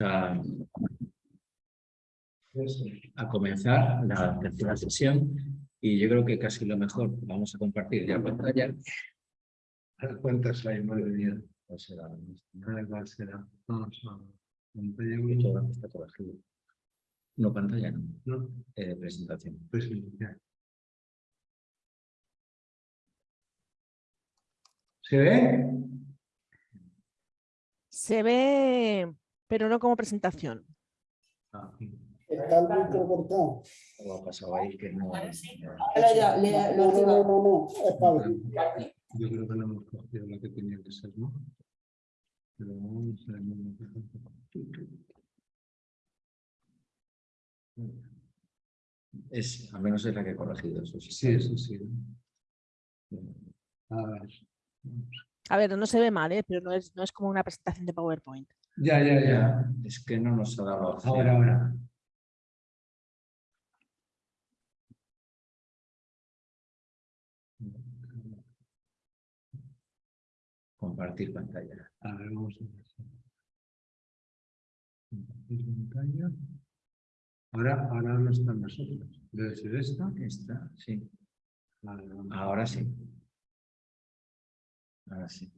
a, a comenzar la tercera sesión y yo creo que casi lo mejor, vamos a compartir ya pantalla. ¿Cuántas hay? Madre mía. ¿Cuál será? ¿Cuál será? Vamos a pantalla Y uno. todo está corregido. No, pantalla no, No, eh, presentación. ya. ¿Se ve? Se ve, pero no como presentación. Ah, Está el micro cortado. algo ha pasado ahí que no... Ahora ya, le- No, lo no, no, no, no, es para Yo creo que no hemos cogido la que tenía que ser, ¿no? Pero vamos a ver. Es, al menos es la que he corregido. Eso sí. Sí, eso sí. A ver. A ver, no se ve mal, ¿eh? pero no es, no es como una presentación de PowerPoint. Ya, ya, ya. Es que no nos ha dado opción. Ahora, ahora. Compartir pantalla. A ver, vamos a ver. Compartir pantalla. Ahora, ahora no están nosotros. Debe ser esta. Esta, sí. Ahora sí. Ahora sí.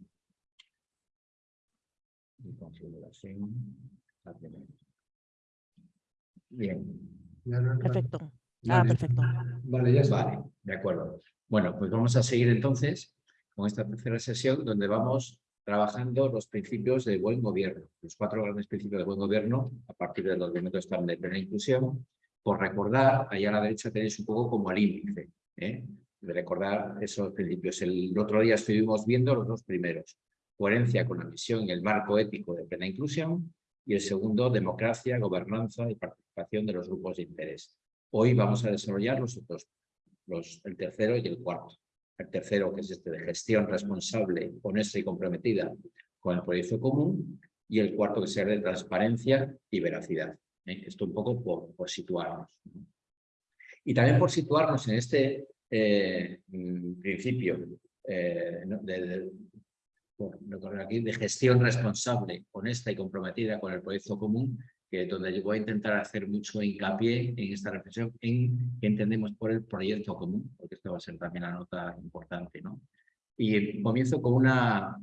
Y configuración. Bien. Perfecto. Ah, Vale. perfecto. Vale, ya está. Vale, de acuerdo. Bueno, pues vamos a seguir entonces con esta tercera sesión donde vamos trabajando los principios de buen gobierno, los cuatro grandes principios de buen gobierno a partir de los elementos de plena inclusión. Por recordar, allá a la derecha tenéis un poco como el índice, ¿eh? De recordar esos principios. El otro día estuvimos viendo los dos primeros, coherencia con la misión y el marco ético de plena inclusión, y el segundo, democracia, gobernanza y participación de los grupos de interés. Hoy vamos a desarrollar los otros, los, el tercero y el cuarto. El tercero, que es este de gestión responsable, honesta y comprometida con el proyecto común, y el cuarto, que es de transparencia y veracidad. ¿eh? Esto un poco por, por situarnos. ¿no? Y también por situarnos en este eh, principio eh, de, gestión responsable, honesta y comprometida con el proyecto común, que donde yo voy a intentar hacer mucho hincapié en esta reflexión en qué entendemos por el proyecto común, porque esto va a ser también la nota importante. ¿no? Y comienzo con una,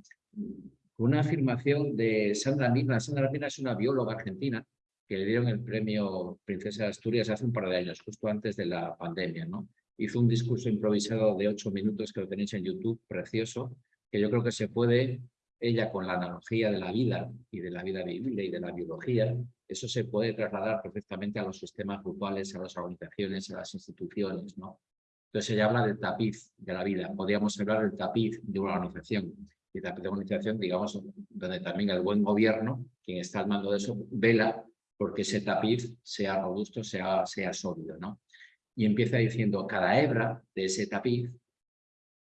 una afirmación de Sandra Mirna. Sandra Mirna es una bióloga argentina que le dieron el premio Princesa de Asturias hace un par de años, justo antes de la pandemia. ¿no? Hizo un discurso improvisado de ocho minutos que lo tenéis en YouTube, precioso, que yo creo que se puede, ella con la analogía de la vida y de la vida vivible y de la biología, eso se puede trasladar perfectamente a los sistemas grupales, a las organizaciones, a las instituciones, ¿no? Entonces ella habla del tapiz de la vida. Podríamos hablar del tapiz de una organización. Y tapiz de una organización, digamos, donde también el buen gobierno, quien está al mando de eso, vela porque ese tapiz sea robusto, sea, sea sólido, ¿no? Y empieza diciendo, cada hebra de ese tapiz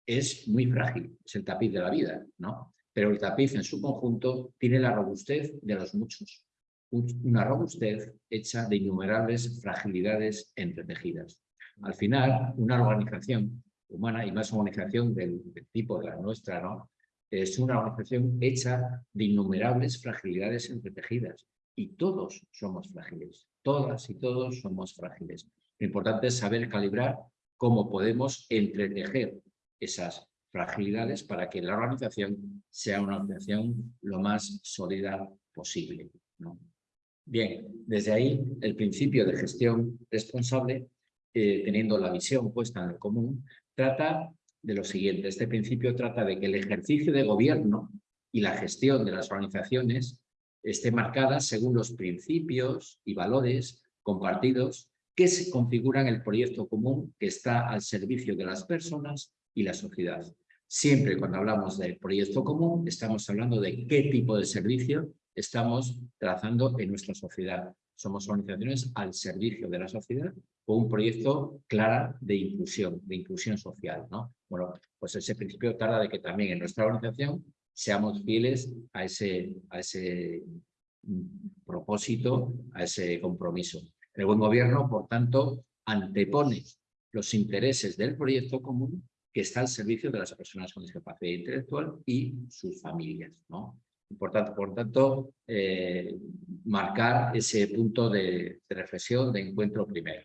es muy frágil, es el tapiz de la vida, ¿no? Pero el tapiz en su conjunto tiene la robustez de los muchos un- una robustez hecha de innumerables fragilidades entretejidas. Al final, una organización humana, y más organización del, del tipo de la nuestra, ¿no? es una organización hecha de innumerables fragilidades entretejidas. Y todos somos frágiles, todas y todos somos frágiles. Lo importante es saber calibrar cómo podemos entretejer esas fragilidades para que la organización sea una organización lo más sólida posible. Bien, desde ahí el principio de gestión responsable, eh, teniendo la visión puesta en el común, trata de lo siguiente. Este principio trata de que el ejercicio de gobierno y la gestión de las organizaciones esté marcada según los principios y valores compartidos que se configuran el proyecto común que está al servicio de las personas y la sociedad. Siempre cuando hablamos del proyecto común estamos hablando de qué tipo de servicio estamos trazando en nuestra sociedad. Somos organizaciones al servicio de la sociedad con un proyecto claro de inclusión, de inclusión social. ¿no? Bueno, pues ese principio trata de que también en nuestra organización seamos fieles a ese, a ese mm, propósito, a ese compromiso. El buen gobierno, por tanto, antepone los intereses del proyecto común que está al servicio de las personas con discapacidad intelectual y sus familias. Importante, por tanto, eh, marcar ese punto de, de reflexión, de encuentro primero.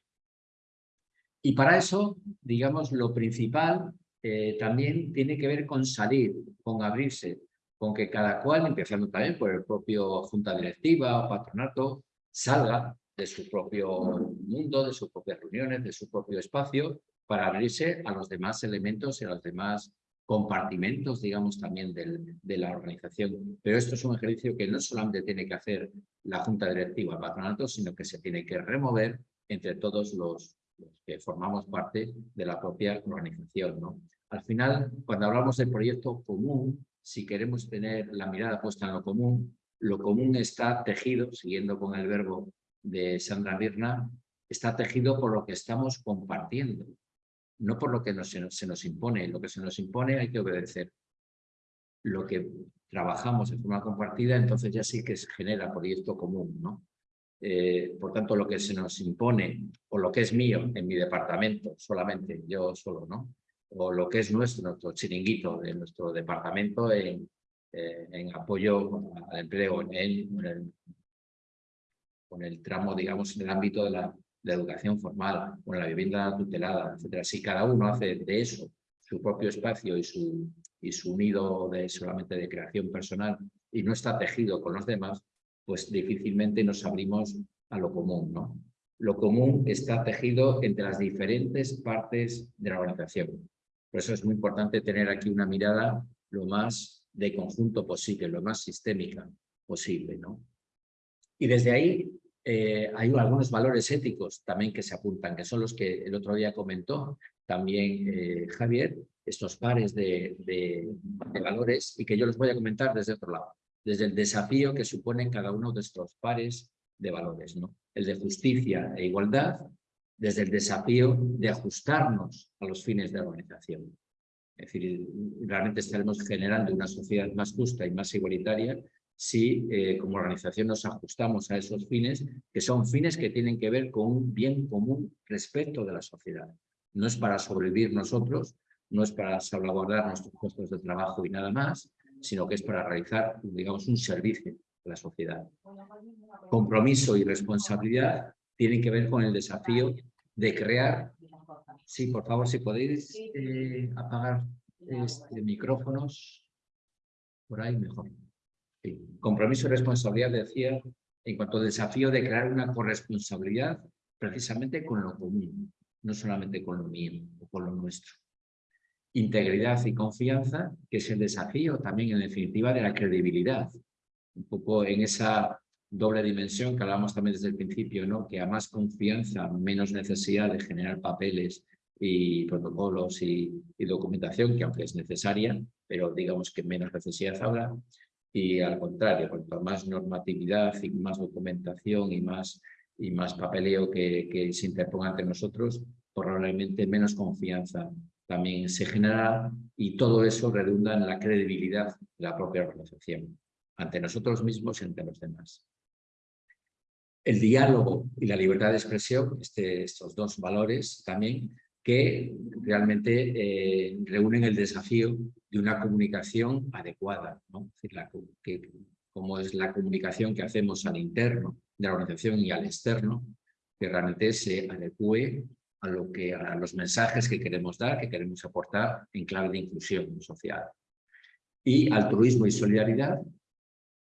Y para eso, digamos, lo principal eh, también tiene que ver con salir, con abrirse, con que cada cual, empezando también por el propio junta directiva o patronato, salga de su propio mundo, de sus propias reuniones, de su propio espacio, para abrirse a los demás elementos y a los demás compartimentos, digamos, también de la organización. Pero esto es un ejercicio que no solamente tiene que hacer la junta directiva, el patronato, sino que se tiene que remover entre todos los, que formamos parte de la propia organización. ¿no? Al final, cuando hablamos del proyecto común, si queremos tener la mirada puesta en lo común, lo común está tejido, siguiendo con el verbo de Sandra Birna, está tejido por lo que estamos compartiendo, no por lo que se nos impone. Lo que se nos impone hay que obedecer. Lo que trabajamos en forma compartida, entonces ya sí que se genera proyecto común, ¿no? Eh, por tanto, lo que se nos impone, o lo que es mío en mi departamento, solamente yo solo, ¿no? O lo que es nuestro, chiringuito de nuestro departamento en, eh, en apoyo al empleo, en, el, con el tramo, digamos, en el ámbito de la, educación formal, con la vivienda tutelada, etcétera. Si cada uno hace de eso su propio espacio y su, y su nido de, solamente de creación personal y no está tejido con los demás, pues difícilmente nos abrimos a lo común. ¿no? Lo común está tejido entre las diferentes partes de la organización. Por eso es muy importante tener aquí una mirada lo más de conjunto posible, lo más sistémica posible. ¿no? Y desde ahí eh, hay algunos valores éticos también que se apuntan, que son los que el otro día comentó también eh, Javier, estos pares de, de, valores y que yo les voy a comentar desde otro lado desde el desafío que suponen cada uno de estos pares de valores. ¿no? El de justicia e igualdad, desde el desafío de ajustarnos a los fines de la organización. Es decir, realmente estaremos generando una sociedad más justa y más igualitaria si eh, como organización nos ajustamos a esos fines, que son fines que tienen que ver con un bien común respecto de la sociedad. No es para sobrevivir nosotros, no es para salvaguardar nuestros puestos de trabajo y nada más, sino que es para realizar, digamos, un servicio a la sociedad. Compromiso y responsabilidad tienen que ver con el desafío de crear... Sí, por favor, si podéis eh, apagar este, micrófonos, por ahí mejor. Compromiso y responsabilidad, decía, en cuanto al desafío de crear una corresponsabilidad precisamente con lo común, no solamente con lo mío o con lo nuestro integridad y confianza, que es el desafío también en definitiva de la credibilidad. Un poco en esa doble dimensión que hablábamos también desde el principio, ¿no? que a más confianza, menos necesidad de generar papeles y protocolos y, documentación, que aunque es necesaria, pero digamos que menos necesidad habrá. Y al contrario, cuanto más normatividad y más documentación y más, y más papeleo que, se interponga entre nosotros, probablemente menos confianza también se genera y todo eso redunda en la credibilidad de la propia organización ante nosotros mismos y ante los demás. El diálogo y la libertad de expresión, este, estos dos valores también, que realmente eh, reúnen el desafío de una comunicación adecuada, ¿no? es decir, la, que, como es la comunicación que hacemos al interno de la organización y al externo, que realmente se adecue a, lo que, a los mensajes que queremos dar, que queremos aportar en clave de inclusión social. Y altruismo y solidaridad,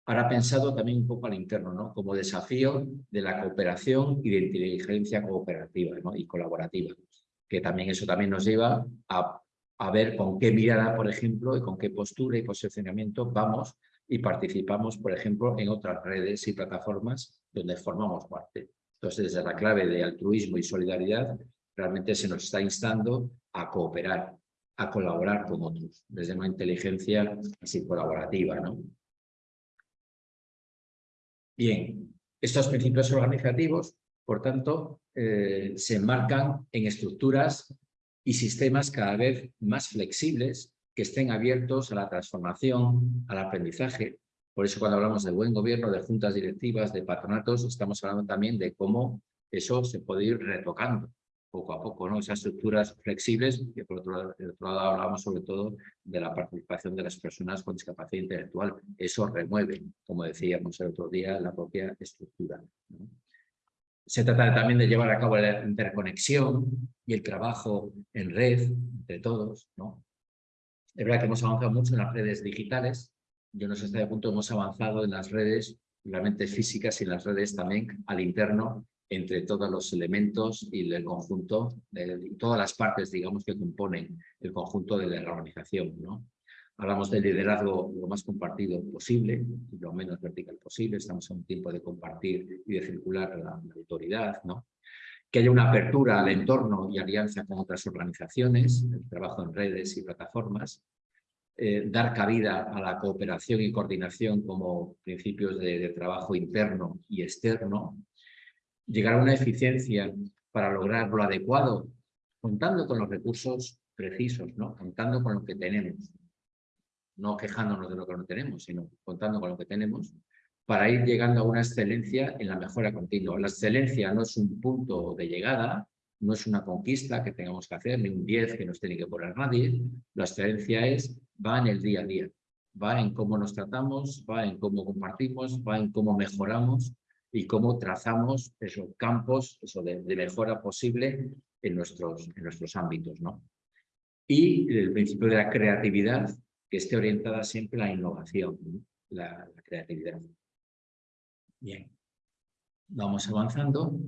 para pensado también un poco al interno, ¿no? como desafío de la cooperación y de inteligencia cooperativa ¿no? y colaborativa, que también eso también nos lleva a, ver con qué mirada, por ejemplo, y con qué postura y posicionamiento vamos y participamos, por ejemplo, en otras redes y plataformas donde formamos parte. Entonces, desde la clave de altruismo y solidaridad, realmente se nos está instando a cooperar, a colaborar con otros, desde una inteligencia así colaborativa. ¿no? Bien, estos principios organizativos, por tanto, eh, se enmarcan en estructuras y sistemas cada vez más flexibles que estén abiertos a la transformación, al aprendizaje. Por eso cuando hablamos de buen gobierno, de juntas directivas, de patronatos, estamos hablando también de cómo eso se puede ir retocando poco a poco, ¿no? Esas estructuras flexibles, que por otro lado, hablábamos sobre todo de la participación de las personas con discapacidad intelectual. Eso remueve, como decíamos el otro día, la propia estructura. Se trata también de llevar a cabo la interconexión y el trabajo en red entre todos. ¿no? Es verdad que hemos avanzado mucho en las redes digitales. Yo no sé hasta qué punto hemos avanzado en las redes, realmente físicas y en las redes también al interno entre todos los elementos y el conjunto, de, todas las partes, digamos, que componen el conjunto de la organización. ¿no? Hablamos del liderazgo lo más compartido posible, lo menos vertical posible. Estamos en un tiempo de compartir y de circular la, la autoridad, ¿no? Que haya una apertura al entorno y alianza con otras organizaciones, el trabajo en redes y plataformas. Eh, dar cabida a la cooperación y coordinación como principios de, de trabajo interno y externo. Llegar a una eficiencia para lograr lo adecuado, contando con los recursos precisos, ¿no? contando con lo que tenemos no quejándonos de lo que no tenemos, sino contando con lo que tenemos, para ir llegando a una excelencia en la mejora continua. La excelencia no es un punto de llegada, no es una conquista que tengamos que hacer, ni un 10 que nos tiene que poner nadie. La excelencia es, va en el día a día, va en cómo nos tratamos, va en cómo compartimos, va en cómo mejoramos y cómo trazamos esos campos eso de, mejora posible en nuestros, en nuestros ámbitos. ¿no? Y el principio de la creatividad, que esté orientada siempre a la innovación, ¿no? la, creatividad. Bien, vamos avanzando.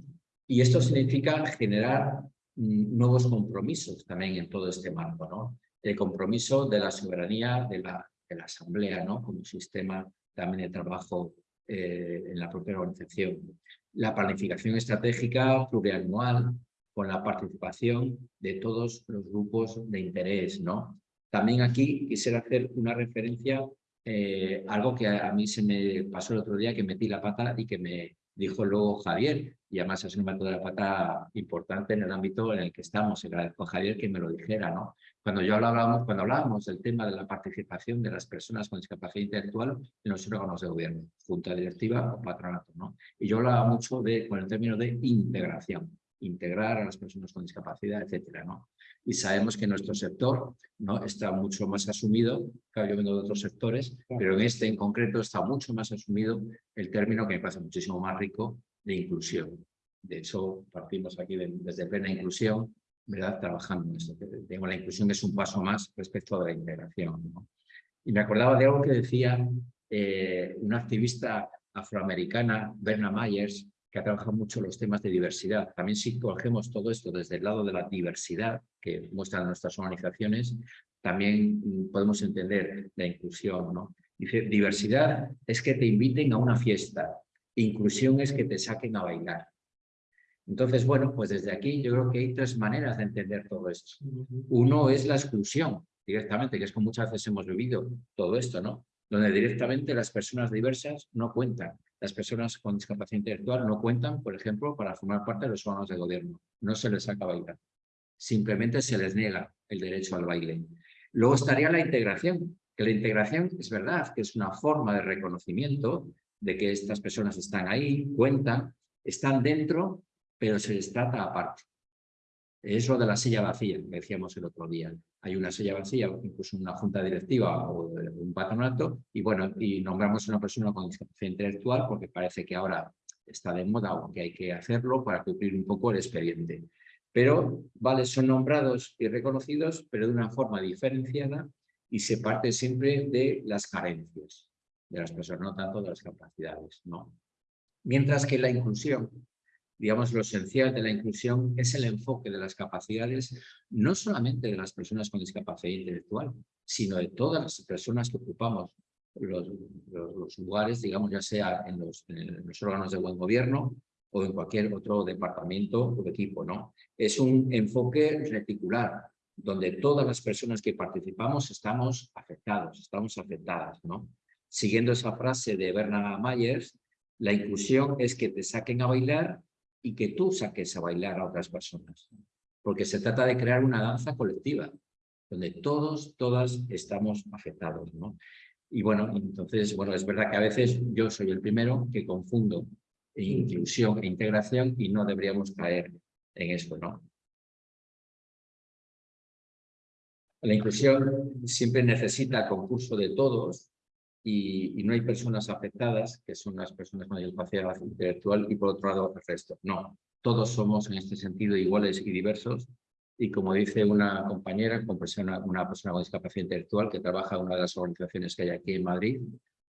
Y esto significa generar mm, nuevos compromisos también en todo este marco. ¿no? El compromiso de la soberanía de la, de la Asamblea ¿no? como sistema también de trabajo eh, en la propia organización. La planificación estratégica plurianual con la participación de todos los grupos de interés, ¿no? También aquí quisiera hacer una referencia eh, algo que a, mí se me pasó el otro día, que metí la pata y que me dijo luego Javier, y además es un método de la pata importante en el ámbito en el que estamos, agradezco a Javier que me lo dijera, ¿no? Cuando yo hablábamos, cuando hablábamos del tema de la participación de las personas con discapacidad intelectual en los órganos de gobierno, junta directiva o patronato, ¿no? Y yo hablaba mucho de, con el término de integración, integrar a las personas con discapacidad, etcétera, ¿no? Y sabemos que nuestro sector ¿no? está mucho más asumido, claro, yo vengo de otros sectores, pero en este en concreto está mucho más asumido el término que me parece muchísimo más rico de inclusión. De hecho, partimos aquí de, desde plena inclusión, ¿verdad? Trabajando en esto. La inclusión es un paso más respecto a la integración. ¿no? Y me acordaba de algo que decía eh, una activista afroamericana, Berna Myers, que ha trabajado mucho los temas de diversidad. También si cogemos todo esto desde el lado de la diversidad que muestran nuestras organizaciones, también mm, podemos entender la inclusión. ¿no? Dice, diversidad es que te inviten a una fiesta, inclusión es que te saquen a bailar. Entonces, bueno, pues desde aquí yo creo que hay tres maneras de entender todo esto. Uno es la exclusión, directamente, que es como muchas veces hemos vivido todo esto, ¿no? Donde directamente las personas diversas no cuentan las personas con discapacidad intelectual no cuentan, por ejemplo, para formar parte de los órganos de gobierno. No se les saca bailar. Simplemente se les niega el derecho al baile. Luego estaría la integración, que la integración es verdad que es una forma de reconocimiento de que estas personas están ahí, cuentan, están dentro, pero se les trata aparte. Es lo de la silla vacía, decíamos el otro día. Hay una silla vacía, incluso una junta directiva o un patronato, y bueno, y nombramos a una persona con discapacidad intelectual porque parece que ahora está de moda o que hay que hacerlo para cumplir un poco el expediente. Pero, vale, son nombrados y reconocidos, pero de una forma diferenciada y se parte siempre de las carencias de las personas, no tanto de las capacidades. ¿no? Mientras que la inclusión digamos, lo esencial de la inclusión es el enfoque de las capacidades, no solamente de las personas con discapacidad intelectual, sino de todas las personas que ocupamos los, los, los lugares, digamos, ya sea en los, en los, órganos de buen gobierno o en cualquier otro departamento o equipo, ¿no? Es un enfoque reticular, donde todas las personas que participamos estamos afectados, estamos afectadas, ¿no? Siguiendo esa frase de Bernard Myers, la inclusión es que te saquen a bailar y que tú saques a bailar a otras personas. Porque se trata de crear una danza colectiva, donde todos, todas estamos afectados. ¿no? Y bueno, entonces, bueno, es verdad que a veces yo soy el primero que confundo inclusión e integración y no deberíamos caer en eso, ¿no? La inclusión siempre necesita concurso de todos y, y no hay personas afectadas, que son las personas con discapacidad intelectual, y por otro lado el resto. No, todos somos en este sentido iguales y diversos y como dice una compañera, una persona con discapacidad intelectual que trabaja en una de las organizaciones que hay aquí en Madrid,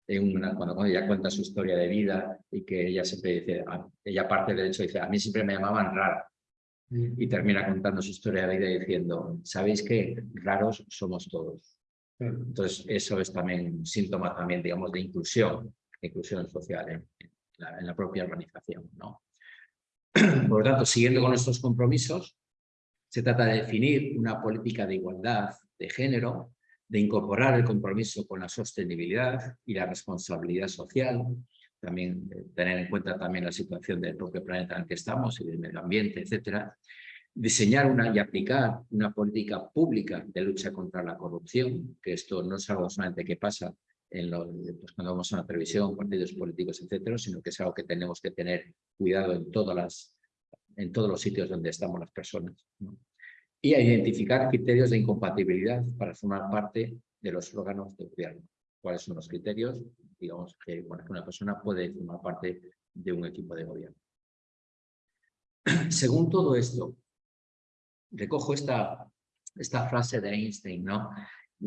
en una, cuando, cuando, ella cuenta su historia de vida y que ella siempre dice, ella parte del hecho, dice, a mí siempre me llamaban rara. Y termina contando su historia de vida diciendo, ¿sabéis qué? Raros somos todos. Entonces, eso es también síntoma también, digamos, de inclusión, inclusión social en, la, propia organización. ¿no? Por lo tanto, siguiendo con nuestros compromisos, se trata de definir una política de igualdad de género, de incorporar el compromiso con la sostenibilidad y la responsabilidad social, también tener en cuenta también la situación del propio planeta en el que estamos y del medio ambiente, etcétera, diseñar una y aplicar una política pública de lucha contra la corrupción, que esto no es algo solamente que pasa en los, pues cuando vamos a la televisión, partidos políticos, etcétera, sino que es algo que tenemos que tener cuidado en todos los sitios donde estamos las personas. Y a identificar criterios de incompatibilidad para formar parte de los órganos de gobierno. ¿Cuáles son los criterios? Digamos que una persona puede formar parte de un equipo de gobierno. Según todo esto, recojo esta, esta frase de Einstein, ¿no?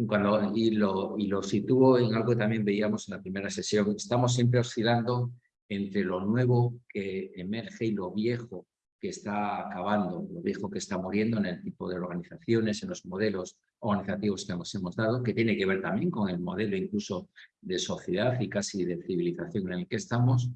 Cuando, y, lo, y lo sitúo en algo que también veíamos en la primera sesión. Estamos siempre oscilando entre lo nuevo que emerge y lo viejo que está acabando, lo viejo que está muriendo en el tipo de organizaciones, en los modelos organizativos que nos hemos dado, que tiene que ver también con el modelo incluso de sociedad y casi de civilización en el que estamos,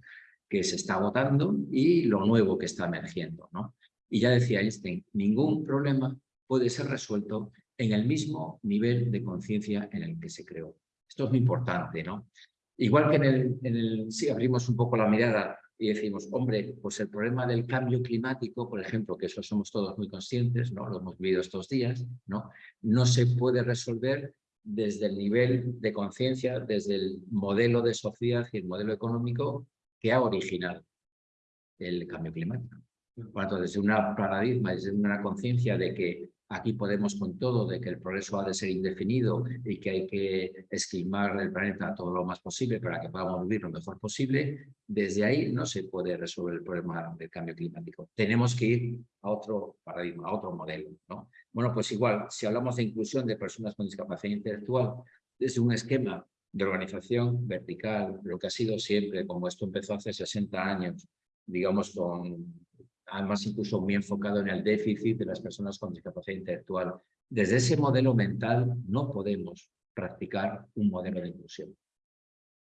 que se está agotando, y lo nuevo que está emergiendo. ¿no? Y ya decía Einstein, ningún problema puede ser resuelto en el mismo nivel de conciencia en el que se creó. Esto es muy importante, ¿no? Igual que en el, en si abrimos un poco la mirada y decimos, hombre, pues el problema del cambio climático, por ejemplo, que eso somos todos muy conscientes, ¿no? lo hemos vivido estos días, ¿no? no se puede resolver desde el nivel de conciencia, desde el modelo de sociedad y el modelo económico que ha originado el cambio climático. Por tanto, desde un paradigma, desde una conciencia de que aquí podemos con todo, de que el progreso ha de ser indefinido y que hay que esquilmar el planeta todo lo más posible para que podamos vivir lo mejor posible, desde ahí no se puede resolver el problema del cambio climático. Tenemos que ir a otro paradigma, a otro modelo. ¿no? Bueno, pues igual, si hablamos de inclusión de personas con discapacidad intelectual, desde un esquema de organización vertical, lo que ha sido siempre, como esto empezó hace 60 años, digamos con además incluso muy enfocado en el déficit de las personas con discapacidad intelectual. Desde ese modelo mental no podemos practicar un modelo de inclusión.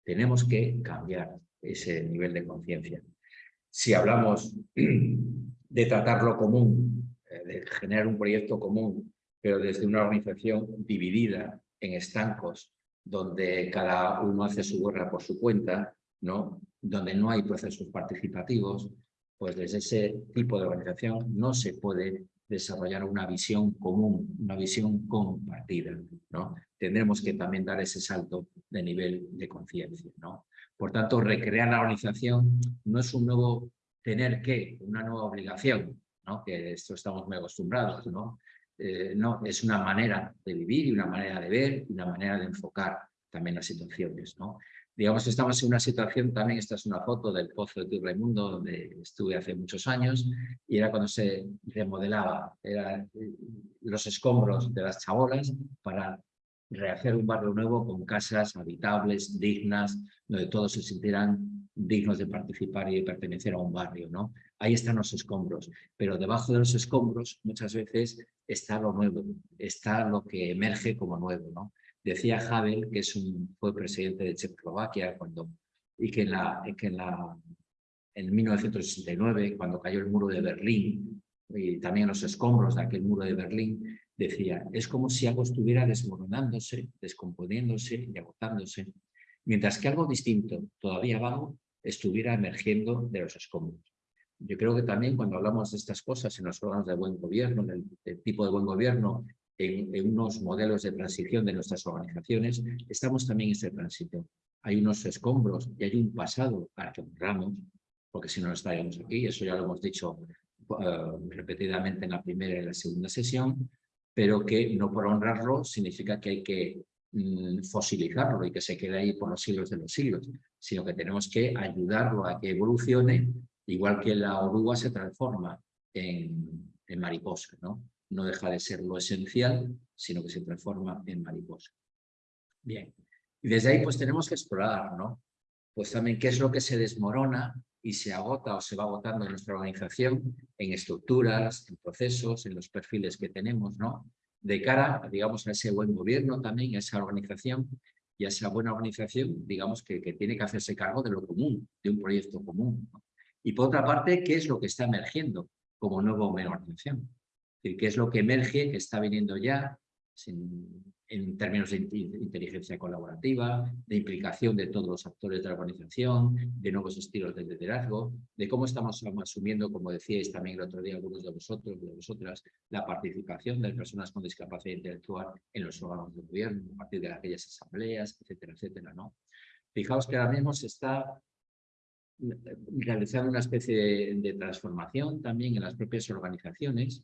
Tenemos que cambiar ese nivel de conciencia. Si hablamos de tratar lo común, eh, de generar un proyecto común, pero desde una organización dividida en estancos, donde cada uno hace su guerra por su cuenta, ¿no? donde no hay procesos participativos, pues desde ese tipo de organización no se puede desarrollar una visión común, una visión compartida. ¿no? Tendremos que también dar ese salto de nivel de conciencia. ¿no? Por tanto, recrear la organización no es un nuevo tener que, una nueva obligación, ¿no? que esto estamos muy acostumbrados. ¿no? Eh, no, es una manera de vivir y una manera de ver y una manera de enfocar también las situaciones. ¿no? Digamos estamos en una situación, también esta es una foto del Pozo de Raimundo, donde estuve hace muchos años, y era cuando se remodelaba, eran los escombros de las chabolas para rehacer un barrio nuevo con casas habitables, dignas, donde todos se sintieran dignos de participar y de pertenecer a un barrio. ¿no? Ahí están los escombros, pero debajo de los escombros muchas veces está lo nuevo, está lo que emerge como nuevo. ¿no? Decía Havel, que es un, fue presidente de Checoslovaquia, cuando, y que en, la, que en, la, en 1969, cuando cayó el muro de Berlín, y también los escombros de aquel muro de Berlín, decía, es como si algo estuviera desmoronándose, descomponiéndose y agotándose, mientras que algo distinto, todavía vago, estuviera emergiendo de los escombros. Yo creo que también cuando hablamos de estas cosas en los órganos de buen gobierno, del, del tipo de buen gobierno en, unos modelos de transición de nuestras organizaciones, estamos también en ese tránsito. Hay unos escombros y hay un pasado para que honramos, porque si no, no estaríamos aquí, eso ya lo hemos dicho uh, repetidamente en la primera y la segunda sesión, pero que no por honrarlo significa que hay que mm, fosilizarlo y que se quede ahí por los siglos de los siglos, sino que tenemos que ayudarlo a que evolucione, igual que la oruga se transforma en, en mariposa, ¿no? No deja de ser lo esencial, sino que se transforma en mariposa. Bien, y desde ahí pues tenemos que explorar, ¿no? Pues también qué es lo que se desmorona y se agota o se va agotando en nuestra organización, en estructuras, en procesos, en los perfiles que tenemos, ¿no? De cara, digamos, a ese buen gobierno también, a esa organización y a esa buena organización, digamos, que, que tiene que hacerse cargo de lo común, de un proyecto común. Y por otra parte, ¿qué es lo que está emergiendo como nuevo organización? ¿Qué es lo que emerge, que está viniendo ya, en términos de inteligencia colaborativa, de implicación de todos los actores de la organización, de nuevos estilos de liderazgo, de cómo estamos asumiendo, como decíais también el otro día algunos de vosotros, de vosotras, la participación de personas con discapacidad intelectual en los órganos de gobierno, a partir de aquellas asambleas, etcétera, etcétera. ¿no? Fijaos que ahora mismo se está realizando una especie de transformación también en las propias organizaciones,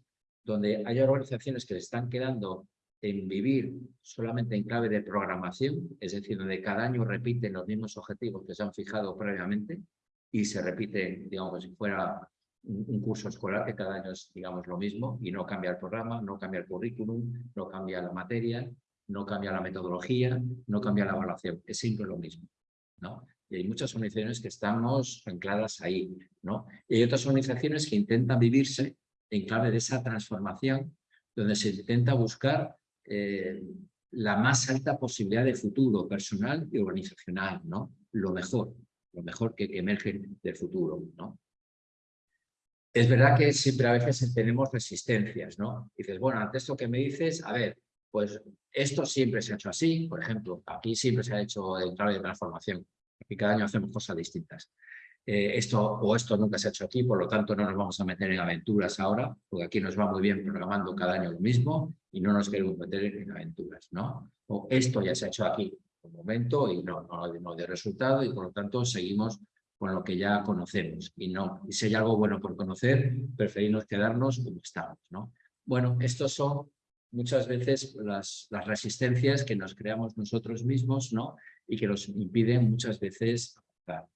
donde hay organizaciones que están quedando en vivir solamente en clave de programación, es decir, donde cada año repiten los mismos objetivos que se han fijado previamente y se repite, digamos, como si fuera un, curso escolar que cada año es, digamos, lo mismo y no cambia el programa, no cambia el currículum, no cambia la materia, no cambia la metodología, no cambia la evaluación, es siempre lo mismo, ¿no? Y hay muchas organizaciones que estamos ancladas ahí, ¿no? Y hay otras organizaciones que intentan vivirse en clave de esa transformación, donde se intenta buscar eh, la más alta posibilidad de futuro personal y organizacional, ¿no? Lo mejor, lo mejor que, emerge del futuro, ¿no? Es verdad que siempre a veces tenemos resistencias, ¿no? dices, bueno, ante esto que me dices, a ver, pues esto siempre se ha hecho así, por ejemplo, aquí siempre se ha hecho el trabajo de transformación, y cada año hacemos cosas distintas. Eh, esto o esto nunca se ha hecho aquí, por lo tanto no nos vamos a meter en aventuras ahora, porque aquí nos va muy bien programando cada año lo mismo y no nos queremos meter en aventuras, ¿no? O esto ya se ha hecho aquí un momento y no, no, no de resultado y por lo tanto seguimos con lo que ya conocemos y no, y si hay algo bueno por conocer, preferimos quedarnos como estamos, ¿no? Bueno, estos son muchas veces las, las resistencias que nos creamos nosotros mismos, ¿no? Y que nos impiden muchas veces avanzar.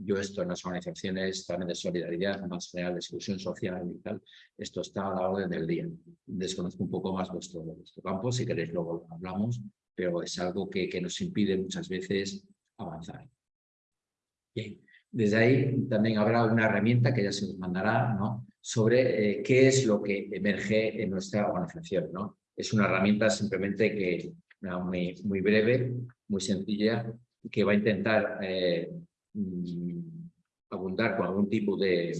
Yo esto en las organizaciones también de solidaridad, más real, de exclusión social y tal, esto está a la orden del día. Desconozco un poco más vuestro, vuestro campo, si queréis luego hablamos, pero es algo que, que nos impide muchas veces avanzar. Bien. Desde ahí también habrá una herramienta que ya se nos mandará ¿no? sobre eh, qué es lo que emerge en nuestra organización. ¿no? Es una herramienta simplemente que muy, muy breve, muy sencilla, que va a intentar eh, abundar con algún tipo de,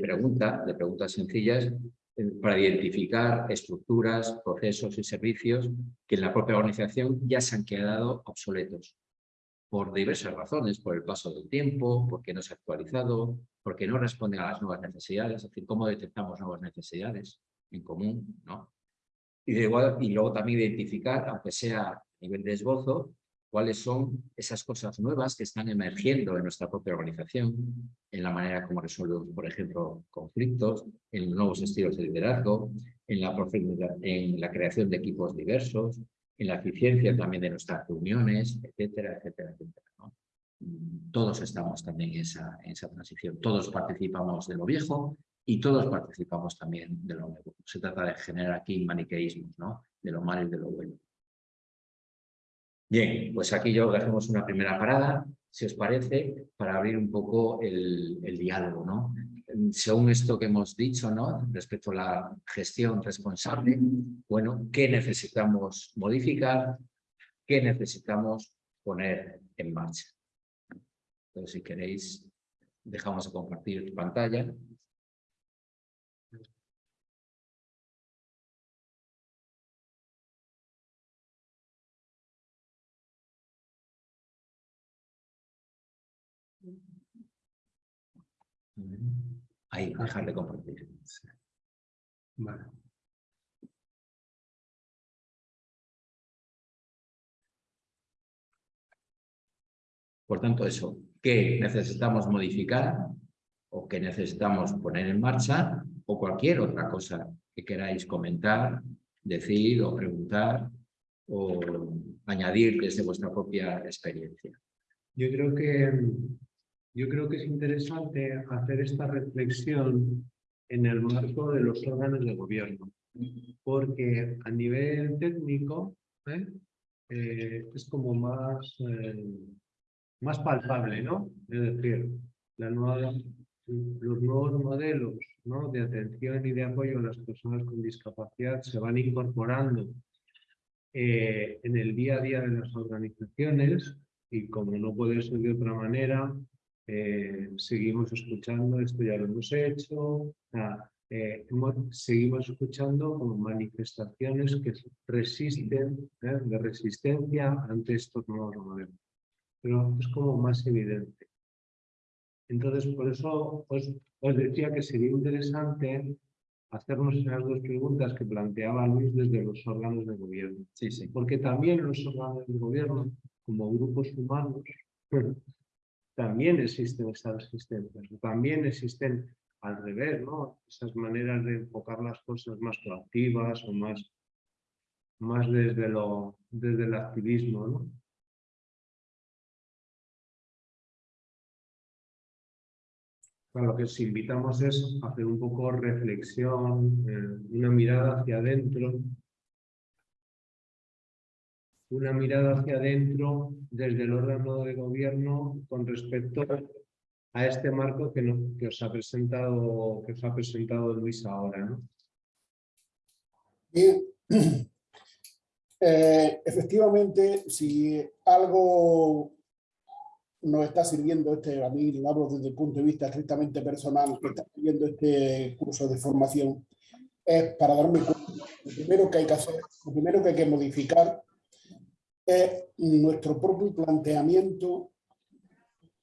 pregunta, de preguntas sencillas, eh, para identificar estructuras, procesos y servicios que en la propia organización ya se han quedado obsoletos por diversas razones, por el paso del tiempo, porque no se ha actualizado, porque no responden a las nuevas necesidades, es decir, cómo detectamos nuevas necesidades en común, ¿no? Y, de igual, y luego también identificar, aunque sea a nivel de esbozo, cuáles son esas cosas nuevas que están emergiendo en nuestra propia organización, en la manera como resolvemos, por ejemplo, conflictos, en nuevos estilos de liderazgo, en la, en la creación de equipos diversos, en la eficiencia también de nuestras reuniones, etcétera, etcétera, etcétera. Todos estamos también en esa, en esa transición, todos participamos de lo viejo y todos participamos también de lo nuevo. Se trata de generar aquí maniqueísmos, ¿no? de lo malo y de lo bueno. Bien, pues aquí yo dejemos una primera parada, si os parece, para abrir un poco el, diálogo, ¿no? Según esto que hemos dicho, ¿no? Respecto a la gestión responsable, bueno, ¿qué necesitamos modificar? ¿Qué necesitamos poner en marcha? Entonces, si queréis, dejamos de compartir pantalla. Ahí, dejar de compartir. Por tanto, eso, ¿qué necesitamos modificar o qué necesitamos poner en marcha o cualquier otra cosa que queráis comentar, decir o preguntar o añadir desde vuestra propia experiencia. Yo creo que, yo creo que es interesante hacer esta reflexión en el marco de los órganos de gobierno, porque a nivel técnico ¿eh? Eh, es como más, eh, más palpable, ¿no? Es decir, los nuevos modelos ¿no? de atención y de apoyo a las personas con discapacidad se van incorporando en el día a día de las organizaciones y como no puede ser de otra manera, seguimos escuchando, esto ya lo hemos hecho, eh, seguimos escuchando como manifestaciones que resisten, ¿eh? de resistencia ante estos nuevos modelos. Pero es como más evidente. Entonces, por eso os, os decía que sería interesante hacernos esas dos preguntas que planteaba Luis desde los órganos de gobierno. Sí, sí. Porque también los órganos de gobierno, como grupos humanos, también existen estas resistencias, también existen al revés, ¿no? Esas maneras de enfocar las cosas más proactivas o más, más desde, lo, desde el activismo, ¿no? lo que os invitamos es hacer un poco reflexión, eh, una mirada hacia adentro, una mirada hacia adentro desde el órgano de gobierno con respecto a este marco que, os ha presentado, que os ha presentado Luis ahora. ¿no? Bien. Eh, efectivamente, si algo nos está sirviendo este, a mí lo hablo desde el punto de vista estrictamente personal, que está sirviendo este curso de formación, es para darme cuenta, lo primero que hay que hacer, lo primero que hay que modificar es nuestro propio planteamiento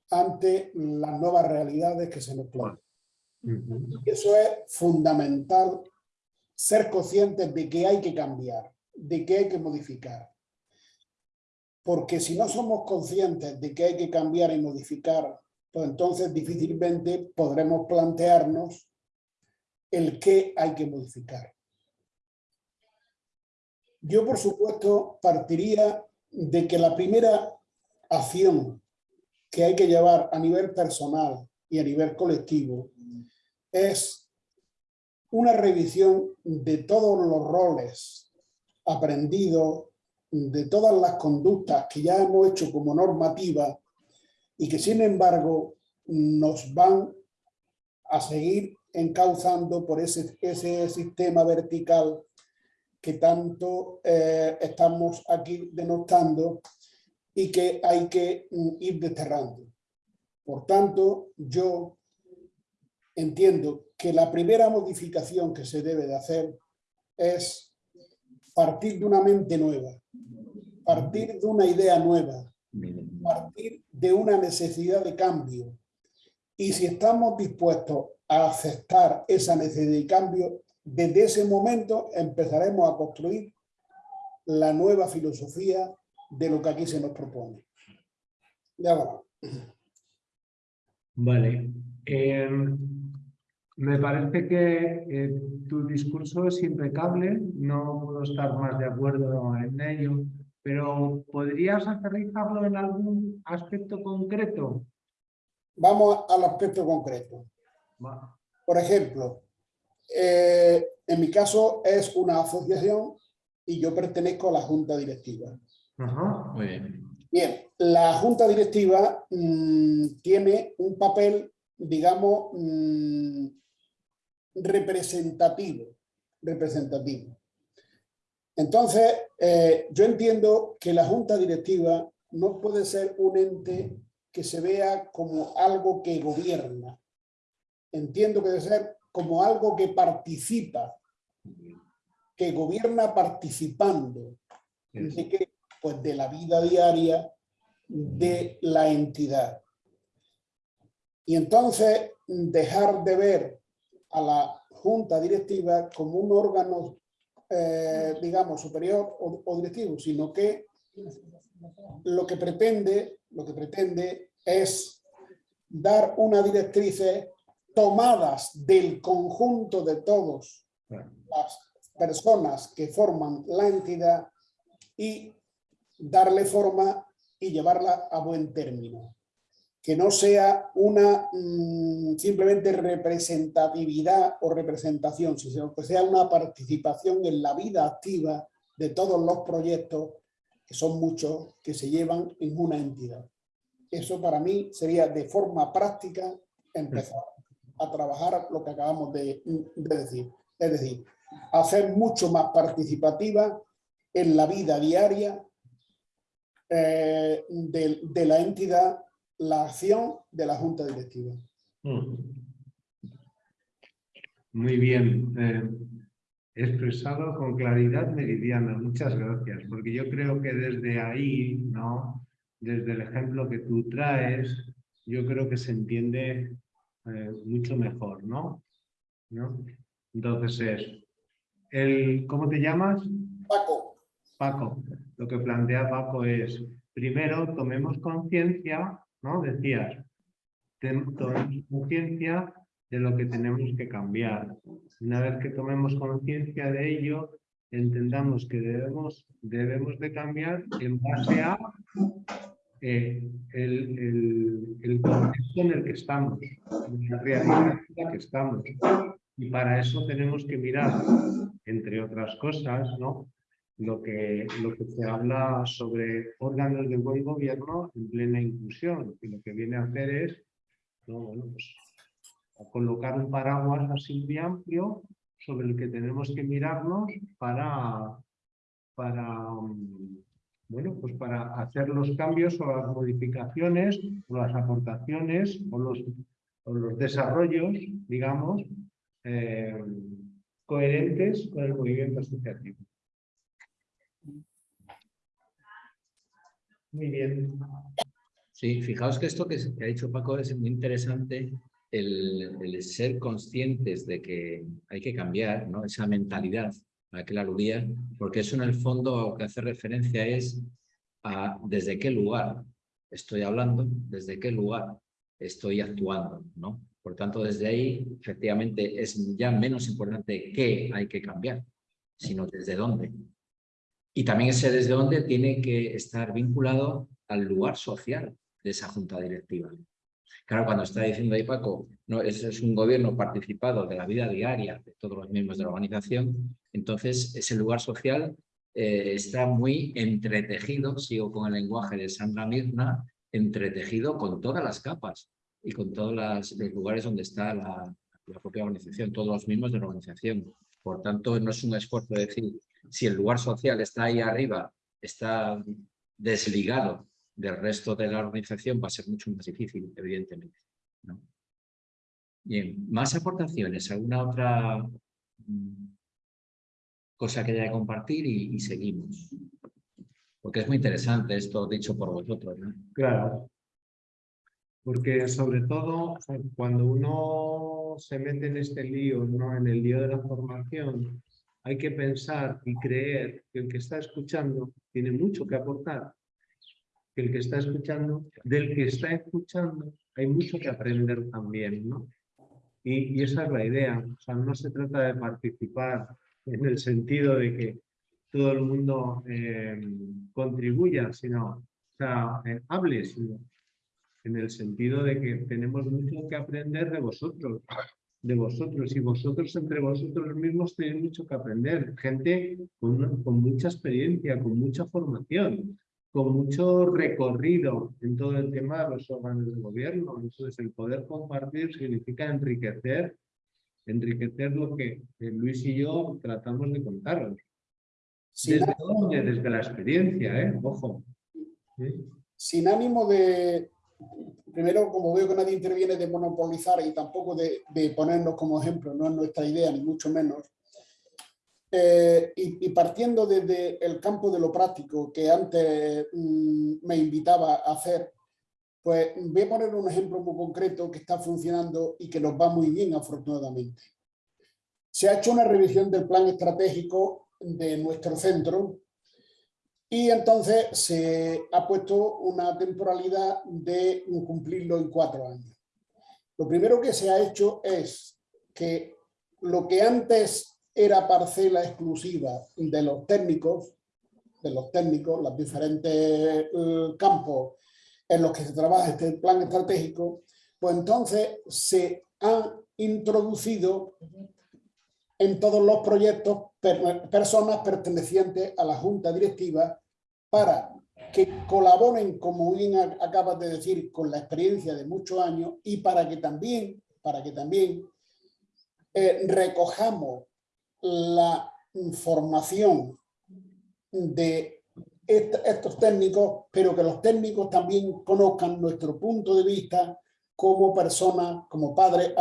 ante las nuevas realidades que se nos plantean. Eso es fundamental, ser conscientes de que hay que cambiar, de que hay que modificar. Porque si no somos conscientes de que hay que cambiar y modificar, pues entonces difícilmente podremos plantearnos el qué hay que modificar. Yo, por supuesto, partiría de que la primera acción que hay que llevar a nivel personal y a nivel colectivo es una revisión de todos los roles aprendidos, de todas las conductas que ya hemos hecho como normativa y que sin embargo nos van a seguir encauzando por ese, ese sistema vertical que tanto eh, estamos aquí denostando y que hay que mm, ir desterrando. Por tanto, yo entiendo que la primera modificación que se debe de hacer es partir de una mente nueva, partir de una idea nueva, partir de una necesidad de cambio. Y si estamos dispuestos a aceptar esa necesidad de cambio, desde ese momento empezaremos a construir la nueva filosofía de lo que aquí se nos propone. Ya va. Vale. Em, me parece que eh, tu discurso es impecable, no puedo estar más de acuerdo en ello, pero ¿podrías aterrizarlo en algún aspecto concreto? Vamos al aspecto concreto. Por ejemplo, eh, en mi caso es una asociación y yo pertenezco a la junta directiva. Muy bien. Bien, la junta directiva mm, tiene un papel, digamos, mm, representativo, representativo. Entonces, eh, yo entiendo que la junta directiva no puede ser un ente que se vea como algo que gobierna. Entiendo que debe ser como algo que participa, que gobierna participando. De pues, de la vida diaria de la entidad. Y entonces dejar de ver a la junta directiva como un órgano, eh, digamos, superior o, directivo, sino que lo que pretende, lo que pretende es dar una directrices tomadas del conjunto de todos las personas que forman la entidad y darle forma y llevarla a buen término. Que no sea una mm, simplemente representatividad o representación, sino que sea una participación en la vida activa de todos los proyectos, que son muchos, que se llevan en una entidad. Eso para mí sería de forma práctica empezar a trabajar lo que acabamos de, decir. Es decir, hacer mucho más participativa en la vida diaria eh, de, la entidad la acción de la Junta Directiva. Mm. Muy bien. Eh, expresado con claridad meridiana. Muchas gracias, porque yo creo que desde ahí, ¿no? desde el ejemplo que tú traes, yo creo que se entiende eh, mucho mejor, ¿no? ¿no? Entonces es, el, ¿cómo te llamas? Paco. Paco. Lo que plantea Paco es, primero tomemos conciencia, ¿no? Decías, tomemos conciencia de lo que tenemos que cambiar. Una vez que tomemos conciencia de ello, entendamos que debemos, debemos de cambiar en base a eh, el, contexto en el que estamos, en la realidad en la que estamos. Y para eso tenemos que mirar, entre otras cosas, ¿no? lo, que, lo que se habla sobre órganos de buen gobierno en plena inclusión. Y lo que viene a hacer es pues, colocar un paraguas así de amplio sobre el que tenemos que mirarnos para, para, mm, bueno, pues para hacer los cambios o las modificaciones o las aportaciones o los, los desarrollos, digamos, eh, coherentes con el movimiento asociativo. Muy bien. Sí, fijaos que esto que ha dicho Paco es muy interesante el, ser conscientes de que hay que cambiar ¿no? esa mentalidad a la que la aludía, porque eso en el fondo lo que hace referencia es a desde qué lugar estoy hablando, desde qué lugar estoy actuando. ¿no? Por tanto, desde ahí, efectivamente, es ya menos importante qué hay que cambiar, sino desde dónde. Y también ese desde dónde tiene que estar vinculado al lugar social de esa junta directiva. Claro, cuando está diciendo ahí Paco, no, ese es un gobierno participado de la vida diaria de todos los miembros de la organización, entonces ese lugar social eh, está muy entretejido, sigo con el lenguaje de Sandra Mirna, entretejido con todas las capas y con todos los lugares donde está la, propia organización, todos los miembros de la organización. Por tanto, no es un esfuerzo decir, si el lugar social está ahí arriba, está desligado del resto de la organización va a ser mucho más difícil, evidentemente. Bien, más aportaciones, alguna otra mm, cosa que haya que compartir y, seguimos. Porque es muy interesante esto dicho por vosotros. Claro. Porque sobre todo cuando uno se mete en este lío, ¿no? en el lío de la formación, hay que pensar y creer que el que está escuchando tiene mucho que aportar que el que está escuchando, del que está escuchando, hay mucho que aprender también, ¿no? Y, esa es la idea, o sea, no se trata de participar en el sentido de que todo el mundo eh, contribuya, sino, o sea, eh, hable, sino en el sentido de que tenemos mucho que aprender de vosotros, de vosotros, y vosotros entre vosotros mismos tenéis mucho que aprender, gente con, con mucha experiencia, con mucha formación, con mucho recorrido en todo el tema de los órganos de gobierno. Entonces, el poder compartir significa enriquecer, enriquecer lo que Luis y yo tratamos de contaros. ¿Desde dónde? Desde la experiencia, ¿eh? Ojo. Sin ánimo de, primero, como veo que nadie interviene, de monopolizar y tampoco de, de ponernos como ejemplo, no es nuestra idea, ni mucho menos, eh, y, partiendo desde el campo de lo práctico que antes mm, me invitaba a hacer, pues voy a poner un ejemplo muy concreto que está funcionando y que nos va muy bien afortunadamente. Se ha hecho una revisión del plan estratégico de nuestro centro y entonces se ha puesto una temporalidad de cumplirlo en cuatro años. Lo primero que se ha hecho es que lo que antes era parcela exclusiva de los técnicos, de los técnicos, los diferentes eh, campos en los que se trabaja este plan estratégico, pues entonces se han introducido en todos los proyectos personas pertenecientes a la junta directiva para que colaboren, como bien acabas de decir, con la experiencia de muchos años y para que también, para que también eh, recojamos la información de estos técnicos, pero que los técnicos también conozcan nuestro punto de vista como personas, como padres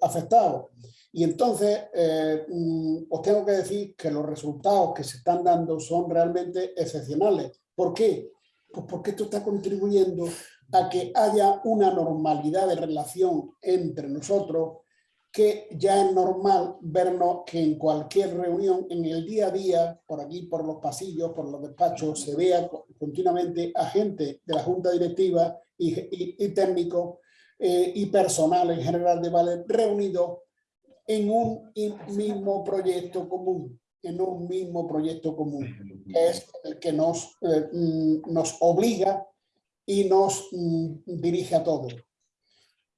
afectados. Y entonces eh, mm, os tengo que decir que los resultados que se están dando son realmente excepcionales. ¿Por qué? Pues porque esto está contribuyendo a que haya una normalidad de relación entre nosotros que ya es normal vernos que en cualquier reunión, en el día a día, por aquí, por los pasillos, por los despachos, se vea continuamente a gente de la Junta Directiva y, técnicos eh, y personal en general de Vale reunidos en un mismo proyecto común, en un mismo proyecto común, que es el que nos, eh, mm, nos obliga y nos mm, dirige a todos.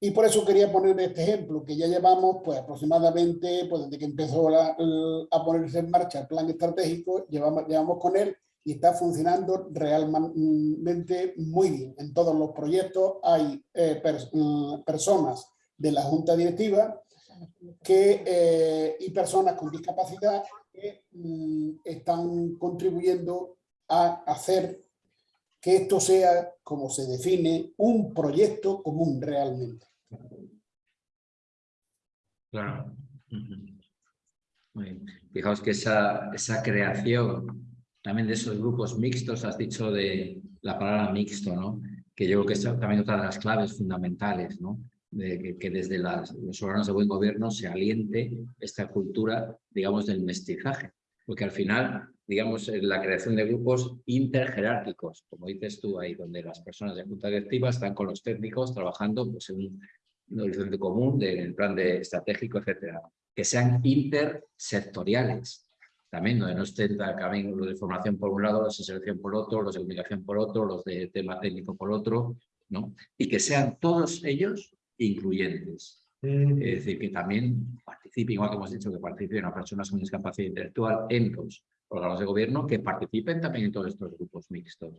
Y por eso quería poner este ejemplo, que ya llevamos pues aproximadamente, pues desde que empezó a ponerse en marcha el plan estratégico, llevamos, llevamos con él y está funcionando realmente muy bien. En todos los proyectos hay eh, mm, personas de la junta directiva que, eh, y personas con discapacidad que mm, están contribuyendo a hacer que esto sea, como se define, un proyecto común realmente. Claro. Fijaos que esa, esa creación también de esos grupos mixtos, has dicho de la palabra mixto, ¿no? que yo creo que es también otra de las claves fundamentales, ¿no? de que, desde los órganos de buen gobierno se aliente esta cultura, digamos, del mestizaje, porque al final, digamos, la creación de grupos interjerárquicos, como dices tú ahí, donde las personas de junta directiva están con los técnicos trabajando pues, en un, horizonte común, del plan de estratégico, etcétera, que sean intersectoriales, también donde no estén también los de formación por un lado, los de selección por otro, los de comunicación por otro, los de tema técnico por otro, ¿no? Y que sean todos ellos incluyentes. Mm. Es decir, que también participen, igual que hemos dicho que participen a personas con discapacidad intelectual en los órganos de gobierno, que participen también en todos estos grupos mixtos.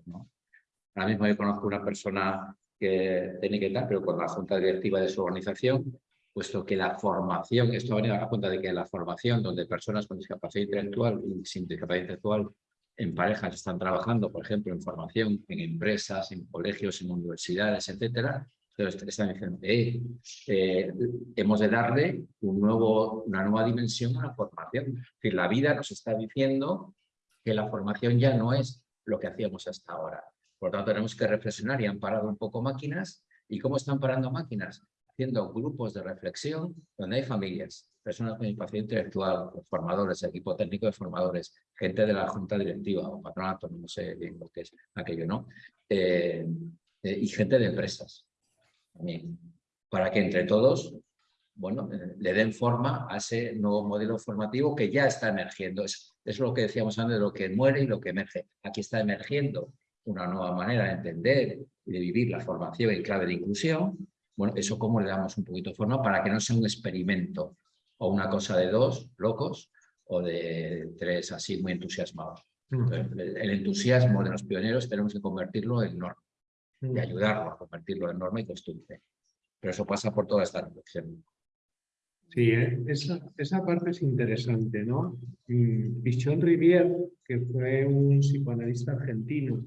Ahora mismo yo conozco una persona que tiene que estar, pero con la junta directiva de su organización, puesto que la formación, esto va a cuenta de que la formación donde personas con discapacidad intelectual y sin discapacidad intelectual en parejas están trabajando, por ejemplo, en formación, en empresas, en colegios, en universidades, etcétera, están diciendo, eh, eh, hemos de darle un nuevo, una nueva dimensión a la formación. Es decir, la vida nos está diciendo que la formación ya no es lo que hacíamos hasta ahora. Por lo tanto, tenemos que reflexionar y han parado un poco máquinas. ¿Y cómo están parando máquinas? Haciendo grupos de reflexión donde hay familias, personas con discapacidad intelectual, formadores, equipo técnico de formadores, gente de la junta directiva o patronato, no sé bien lo que es aquello, ¿no? Eh, y gente de empresas para que entre todos bueno, eh, le den forma a ese nuevo modelo formativo que ya está emergiendo. Es, es lo que decíamos antes de lo que muere y lo que emerge. Aquí está emergiendo una nueva manera de entender y de vivir la formación en clave de inclusión. Bueno, eso cómo le damos un poquito de forma para que no sea un experimento o una cosa de dos locos o de tres así muy entusiasmados. el entusiasmo de los pioneros tenemos que convertirlo en norma y mm. ayudarlo a convertirlo en norma y costumbre. Pero eso pasa por toda esta reflexión. Sí, ¿eh? esa, esa, parte es interesante, ¿no? Pichon Rivière, que fue un psicoanalista argentino,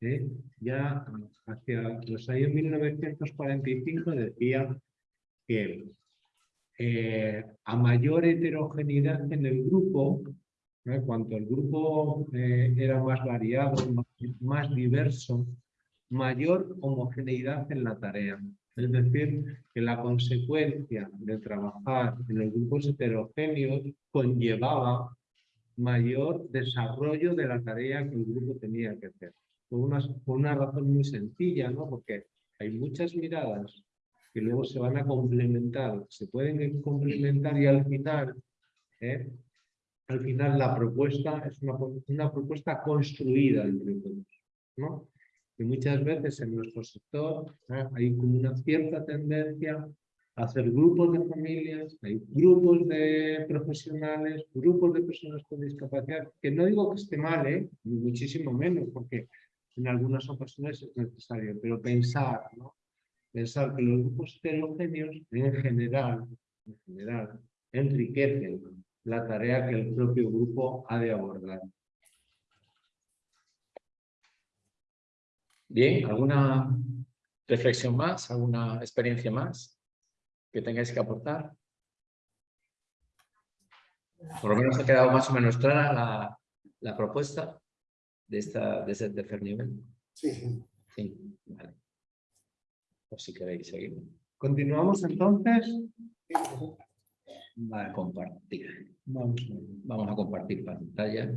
¿eh? ya hacia los años 1945 decía que eh, a mayor heterogeneidad en el grupo, cuanto el grupo era más variado, más diverso, mayor homogeneidad en la tarea. Es decir, que la consecuencia de trabajar en los grupos heterogéneos conllevaba mayor desarrollo de la tarea que el grupo tenía que hacer. Por una, una razón muy sencilla, ¿no? porque hay muchas miradas que luego se van a complementar, se pueden complementar y al final ¿eh? al final la propuesta es una, una propuesta construida entre todos, ¿no? Y muchas veces en nuestro sector ¿eh? hay como una cierta tendencia a hacer grupos de familias, hay grupos de profesionales, grupos de personas con discapacidad, que no digo que esté mal, ¿eh? ni muchísimo menos, porque en algunas ocasiones es necesario, pero pensar, pensar que los grupos heterogéneos en general, en general enriquecen la tarea que el propio grupo ha de abordar. Bien, ¿alguna reflexión más? ¿Alguna experiencia más que tengáis que aportar? Por lo menos ha quedado más o menos clara la, la propuesta de, esta, de ese tercer nivel. Sí. Sí, vale. Pues si queréis seguir. ¿Continuamos entonces? Vale, compartir. Vamos. Vamos a compartir pantalla.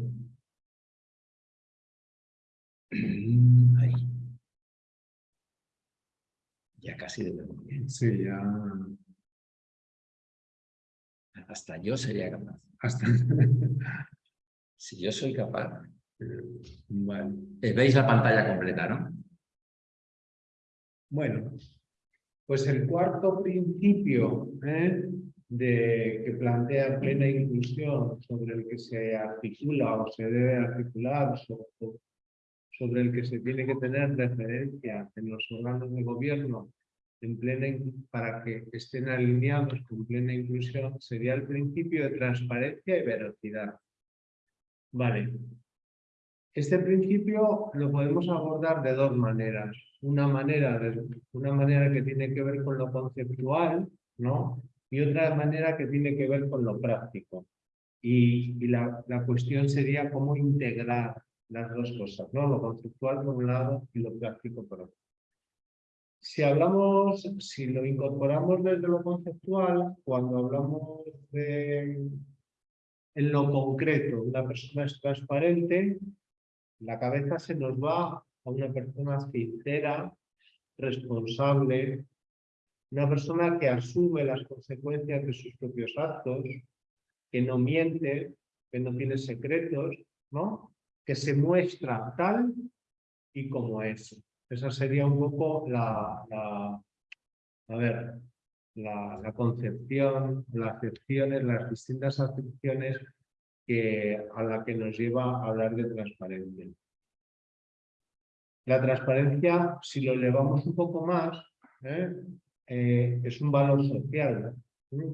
Ahí. Ya casi de memoria. Sí, ya. Hasta yo sería capaz. Hasta... Si yo soy capaz. Vale. Eh, Veis la pantalla completa, ¿no? Bueno, pues el cuarto principio ¿eh? de, que plantea plena inclusión, sobre el que se articula o se debe articular, sobre, sobre el que se tiene que tener referencia en los órganos de gobierno en plena, para que estén alineados con plena inclusión, sería el principio de transparencia y veracidad. Vale. Este principio lo podemos abordar de dos maneras. Una manera, de- una manera que tiene que ver con lo conceptual, ¿no? Y otra manera que tiene que ver con lo práctico. Y, y la, la cuestión sería cómo integrar las dos cosas, ¿no? Lo conceptual por un lado y lo práctico por otro. Si hablamos, si lo incorporamos desde lo conceptual, cuando hablamos de en lo concreto, una persona es transparente, la cabeza se nos va a una persona sincera, responsable, una persona que asume las consecuencias de sus propios actos, que no miente, que no tiene secretos, ¿no? Que se muestra tal y como es. Esa sería un poco la, a ver, la, concepción, las acepciones, las distintas acepciones que, a la que nos lleva a hablar de transparencia. La transparencia, si lo elevamos un poco más, ¿eh? Eh, es un valor social ¿eh?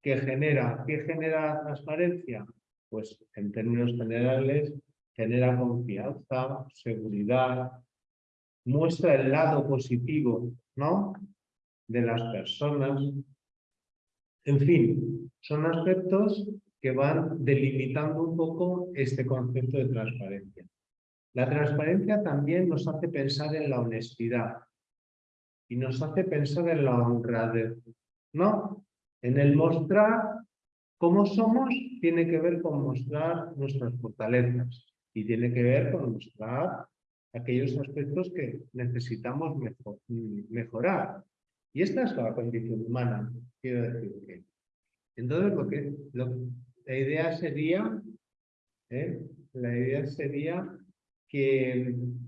que genera, ¿qué genera transparencia? Pues en términos generales genera confianza, seguridad, muestra el lado positivo, ¿no? De las personas. En fin, son aspectos que van delimitando un poco este concepto de transparencia. La transparencia también nos hace pensar en la honestidad y nos hace pensar en la honradez, ¿no? En el mostrar cómo somos tiene que ver con mostrar nuestras fortalezas y tiene que ver con mostrar aquellos aspectos que necesitamos mejor, mejorar. Y esta es la condición humana, quiero decir que. Entonces, lo que, la idea sería, ¿eh? la idea sería que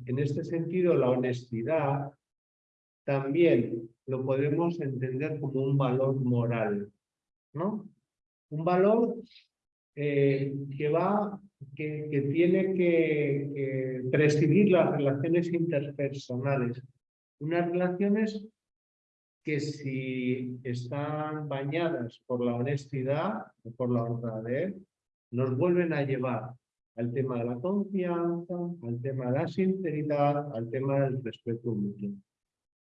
en este sentido la honestidad también lo podemos entender como un valor moral, ¿no? Un valor eh, que va, que, tiene que, que presidir las relaciones interpersonales. Unas relaciones que si están bañadas por la honestidad o por la honradez, nos vuelven a llevar al tema de la confianza, al tema de la sinceridad, al tema del respeto mutuo.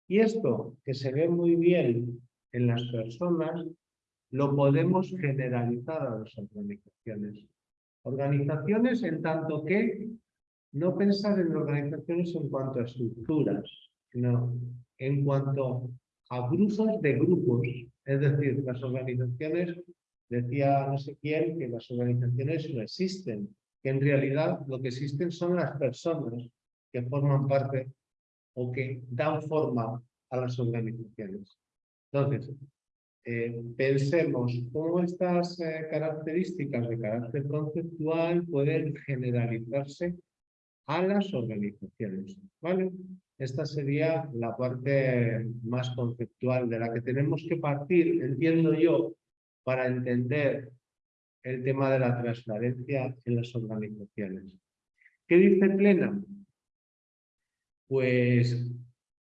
Y esto, que se ve muy bien en las personas, lo podemos generalizar a las organizaciones. Organizaciones en tanto que no pensar en organizaciones en cuanto a estructuras, sino en cuanto a grupos de grupos. Es decir, las organizaciones, decía no sé quién, que las organizaciones no existen, que en realidad lo que existen son las personas que forman parte o que dan forma a las organizaciones. Entonces, eh, pensemos cómo estas eh, características de carácter conceptual pueden generalizarse a las organizaciones. ¿vale? Esta sería la parte más conceptual de la que tenemos que partir, entiendo yo, para entender el tema de la transparencia en las organizaciones. ¿Qué dice Plena? Pues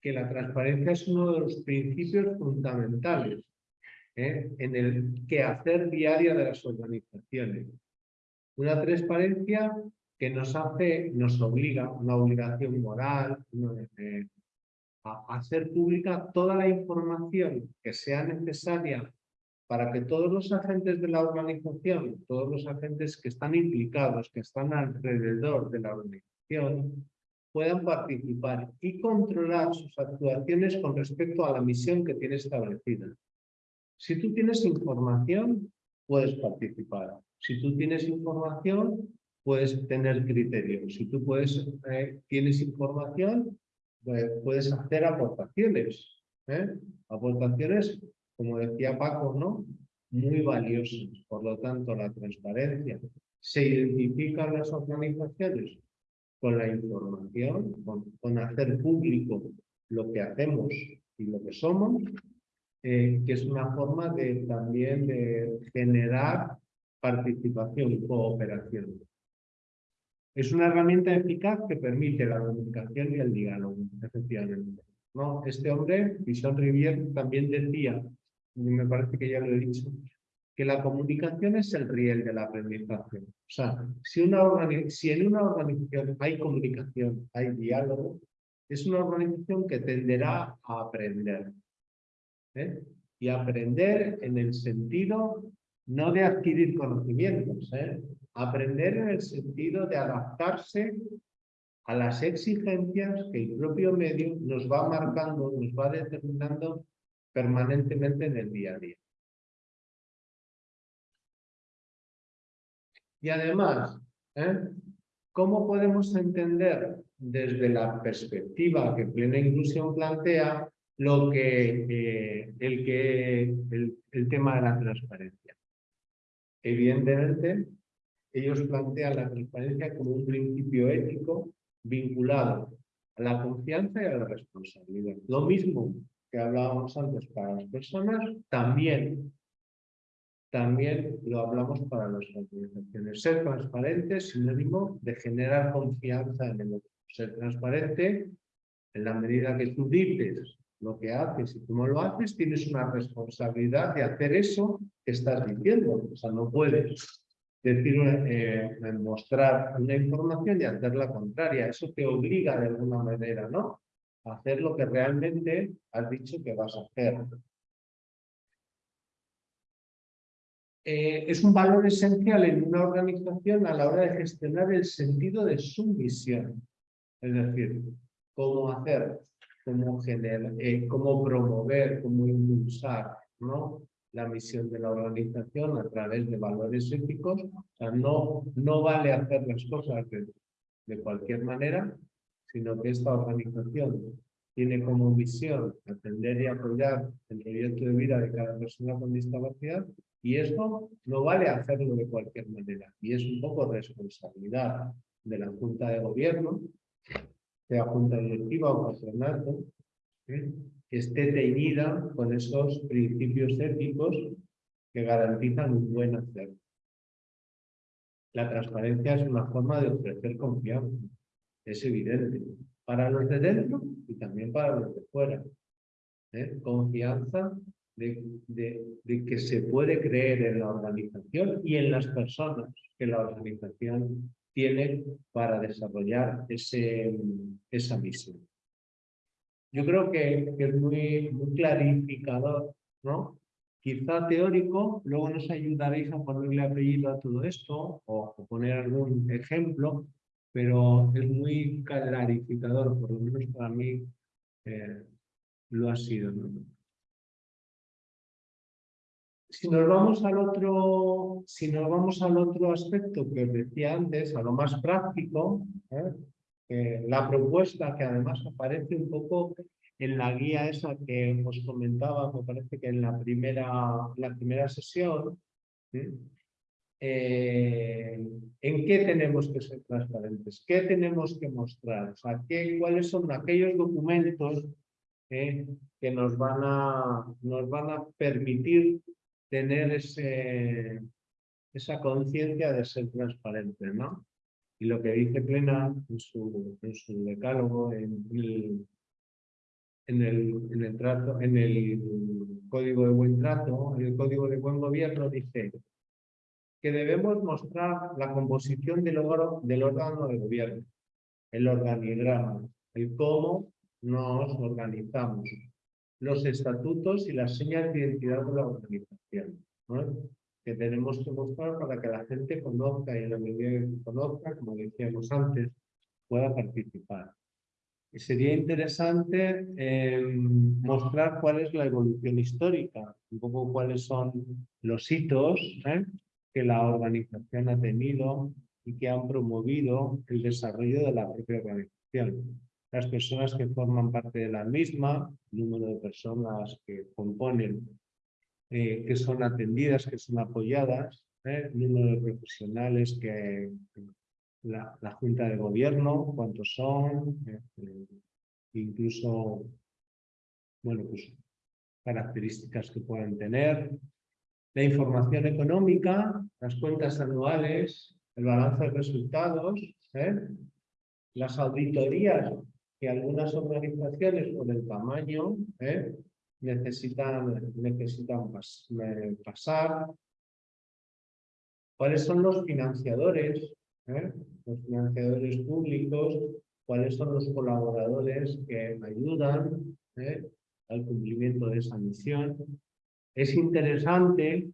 que la transparencia es uno de los principios fundamentales ¿eh? en el quehacer diario de las organizaciones. Una transparencia que nos hace, nos obliga, una obligación moral, a hacer pública toda la información que sea necesaria para que todos los agentes de la organización, todos los agentes que están implicados, que están alrededor de la organización, puedan participar y controlar sus actuaciones con respecto a la misión que tiene establecida. Si tú tienes información, puedes participar. Si tú tienes información, puedes tener criterios. Si tú puedes, eh, tienes información, pues, puedes hacer aportaciones. ¿eh? Aportaciones, como decía Paco, ¿no? muy valiosas. Por lo tanto, la transparencia. Se identifican las organizaciones con la información, con hacer público lo que hacemos y lo que somos, eh, que es una forma de también de generar participación y cooperación. Es una herramienta eficaz que permite la comunicación y el diálogo, efectivamente. ¿no? Este hombre, Vision Rivière, también decía, y me parece que ya lo he dicho, que la comunicación es el riel de la aprendizaje. O sea, si, una si en una organización hay comunicación, hay diálogo, es una organización que tenderá a aprender. ¿Eh? Y aprender en el sentido no de adquirir conocimientos, ¿eh? aprender en el sentido de adaptarse a las exigencias que el propio medio nos va marcando, nos va determinando permanentemente en el día a día. Y además, ¿eh? ¿cómo podemos entender desde la perspectiva que Plena Inclusión plantea lo que, eh, el, que el, tema de la transparencia. Evidentemente, ellos plantean la transparencia como un principio ético vinculado a la confianza y a la responsabilidad. Lo mismo que hablábamos antes para las personas, también, también lo hablamos para las organizaciones. Ser transparente es sinónimo de generar confianza en el otro. Ser transparente en la medida que tú dices lo que haces y cómo lo haces, tienes una responsabilidad de hacer eso que estás diciendo. O sea, no puedes decir, eh, mostrar una información y hacer la contraria. Eso te obliga de alguna manera, ¿no? A hacer lo que realmente has dicho que vas a hacer. Eh, es un valor esencial en una organización a la hora de gestionar el sentido de su misión. Es decir, cómo hacer cómo, generar, eh, cómo promover, cómo impulsar ¿no? la misión de la organización a través de valores éticos. O sea, no, no vale hacer las cosas de, de cualquier manera, sino que esta organización tiene como misión atender y apoyar el proyecto de vida de cada persona con discapacidad y esto no vale hacerlo de cualquier manera y es un poco responsabilidad de la Junta de Gobierno sea junta directiva o patronato, ¿eh? que esté teñida con esos principios éticos que garantizan un buen hacer. La transparencia es una forma de ofrecer confianza, es evidente, para los de dentro y también para los de fuera. ¿eh? Confianza de, de, que se puede creer en la organización y en las personas que la organización tiene para desarrollar ese, esa misión. Yo creo que, es muy, muy clarificador, ¿no? Quizá teórico, luego nos ayudaréis a ponerle apellido a todo esto o, poner algún ejemplo, pero es muy clarificador, por lo menos para mí eh, lo ha sido. Si nos vamos al otro, si nos vamos al otro aspecto que os decía antes, a lo más práctico, ¿eh? la propuesta que además aparece un poco en la guía esa que os comentaba, me parece que en la primera, la primera sesión, eh, ¿en qué tenemos que ser transparentes? ¿Qué tenemos que mostrar? O sea, ¿qué, ¿cuáles son aquellos documentos eh, que nos van, a, nos van a permitir tener ese, esa conciencia de ser transparente, ¿no? Y lo que dice Plena en su, en su decálogo, en el, en el, código de buen trato, el código de buen gobierno, dice que debemos mostrar la composición del, órgano, del órgano de gobierno, el organigrama, el cómo nos organizamos, los estatutos y las señas de identidad de la organización, que tenemos que mostrar para que la gente conozca y en la medida que conozca, como decíamos antes, pueda participar. Y sería interesante em, mostrar cuál es la evolución histórica, un poco cuáles son los hitos ¿eh? que la organización ha tenido y que han promovido el desarrollo de la propia organización. Las personas que forman parte de la misma, número de personas que componen, eh, que son atendidas, que son apoyadas, ¿eh? número de profesionales que la, Junta de Gobierno, cuántos son, eh, incluso, bueno, pues características que puedan tener, la información económica, las cuentas anuales, el balance de resultados, ¿eh? las auditorías que algunas organizaciones por el tamaño ¿eh? necesitan, necesitan eh, pasar, cuáles son los financiadores, los financiadores públicos, cuáles son los colaboradores que ayudan al cumplimiento de esa misión, es interesante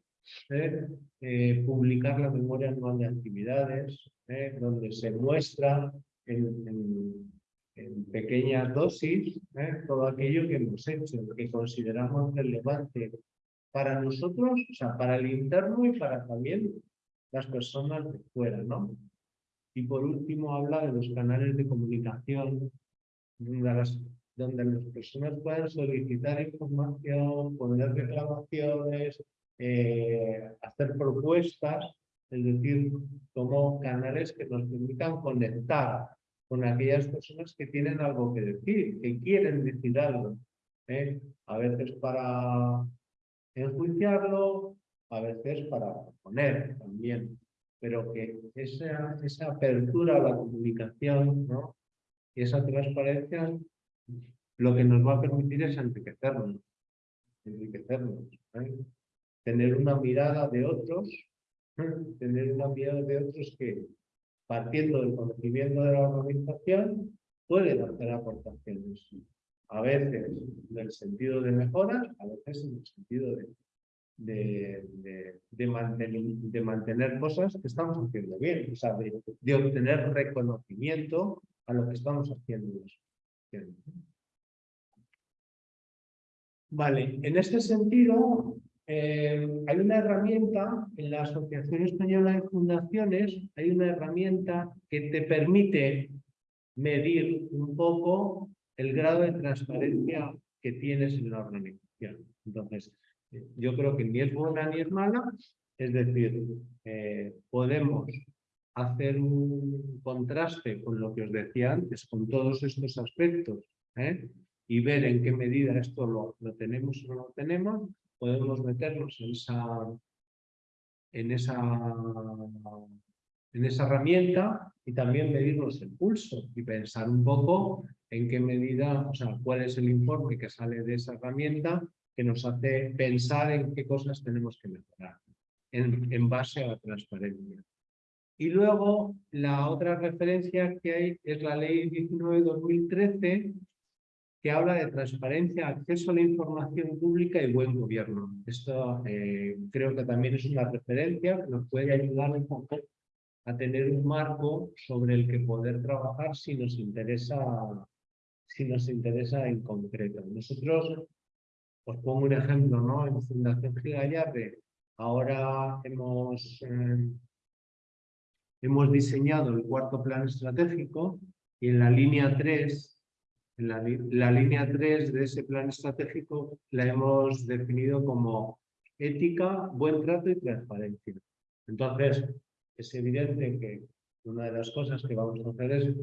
¿eh? Eh, publicar la memoria anual de actividades, ¿eh? donde se muestra en, pequeñas dosis todo aquello que hemos hecho, que consideramos relevante para nosotros, o sea, para el interno y para también las personas de fuera, ¿no? Y por último habla de los canales de comunicación, de las donde las personas puedan solicitar información, poner reclamaciones, eh, hacer propuestas, es decir, como canales que nos permitan conectar con aquellas personas que tienen algo que decir, que quieren decir algo. ¿eh? A veces para enjuiciarlo, a veces para poner también, pero que esa, esa apertura a la comunicación y esa transparencia lo que nos va a permitir es enriquecernos, enriquecernos, ¿eh? tener una mirada de otros, ¿eh? tener una mirada de otros que, partiendo del conocimiento de la organización, pueden hacer aportaciones, a veces en el sentido de mejoras, a veces en el sentido de, de, de, mantener, de mantener cosas que estamos haciendo bien, o sea, de, obtener reconocimiento a lo que estamos haciendo. Vale, en este sentido, eh, hay una herramienta en la Asociación Española de Fundaciones, hay una herramienta que te permite medir un poco el grado de transparencia que tienes en la organización. Entonces, yo creo que ni es buena ni es mala, es decir, eh, podemos hacer un contraste con lo que os decía antes, con todos estos aspectos, ¿eh? y ver en qué medida esto lo, tenemos o no lo tenemos, podemos meternos en esa, en esa, en esa herramienta y también medirnos el pulso y pensar un poco en qué medida, o sea, cuál es el informe que sale de esa herramienta que nos hace pensar en qué cosas tenemos que mejorar en, en base a la transparencia. Y luego, la otra referencia que hay es la Ley 19-2013, habla de transparencia, acceso a la información pública y buen gobierno. Esto eh, creo que también es una referencia que nos puede ayudar a tener un marco sobre el que poder trabajar si nos interesa, si nos interesa en concreto. Nosotros, os pongo un ejemplo, ¿no? En Fundación Gigallarde, ahora hemos, eh, hemos diseñado el cuarto plan estratégico y en la línea 3 En la, la línea 3 de ese plan estratégico la hemos definido como ética, buen trato y transparencia. Entonces, es evidente que una de las cosas que vamos a hacer es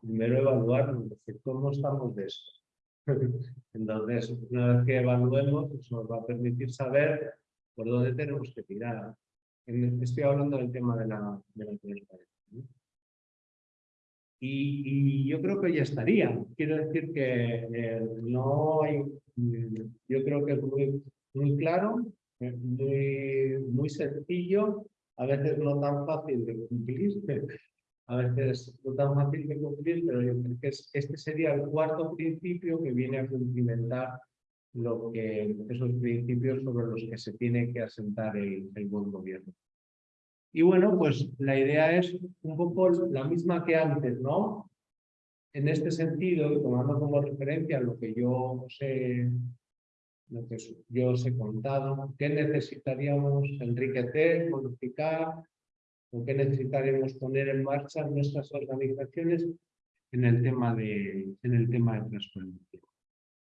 primero evaluar cómo estamos de esto. Entonces, una vez que evaluemos, eso nos va a permitir saber por dónde tenemos que tirar. Estoy hablando del tema de la, de la transparencia. Y, yo creo que ya estaría. Quiero decir que eh, no hay, mm, yo creo que es muy, claro, eh, muy, muy sencillo, a veces no tan fácil de cumplir, a veces no tan fácil de cumplir, pero yo creo que es- este sería el cuarto principio que viene a cumplimentar lo que, esos principios sobre los que se tiene que asentar el buen gobierno. Y bueno, pues la idea es un poco la misma que antes, ¿no? En este sentido, y tomando como referencia lo que yo os he, lo que yo os he contado, ¿qué necesitaríamos enriquecer, modificar, o qué necesitaríamos poner en marcha en nuestras organizaciones en el tema de, en el tema de transparencia?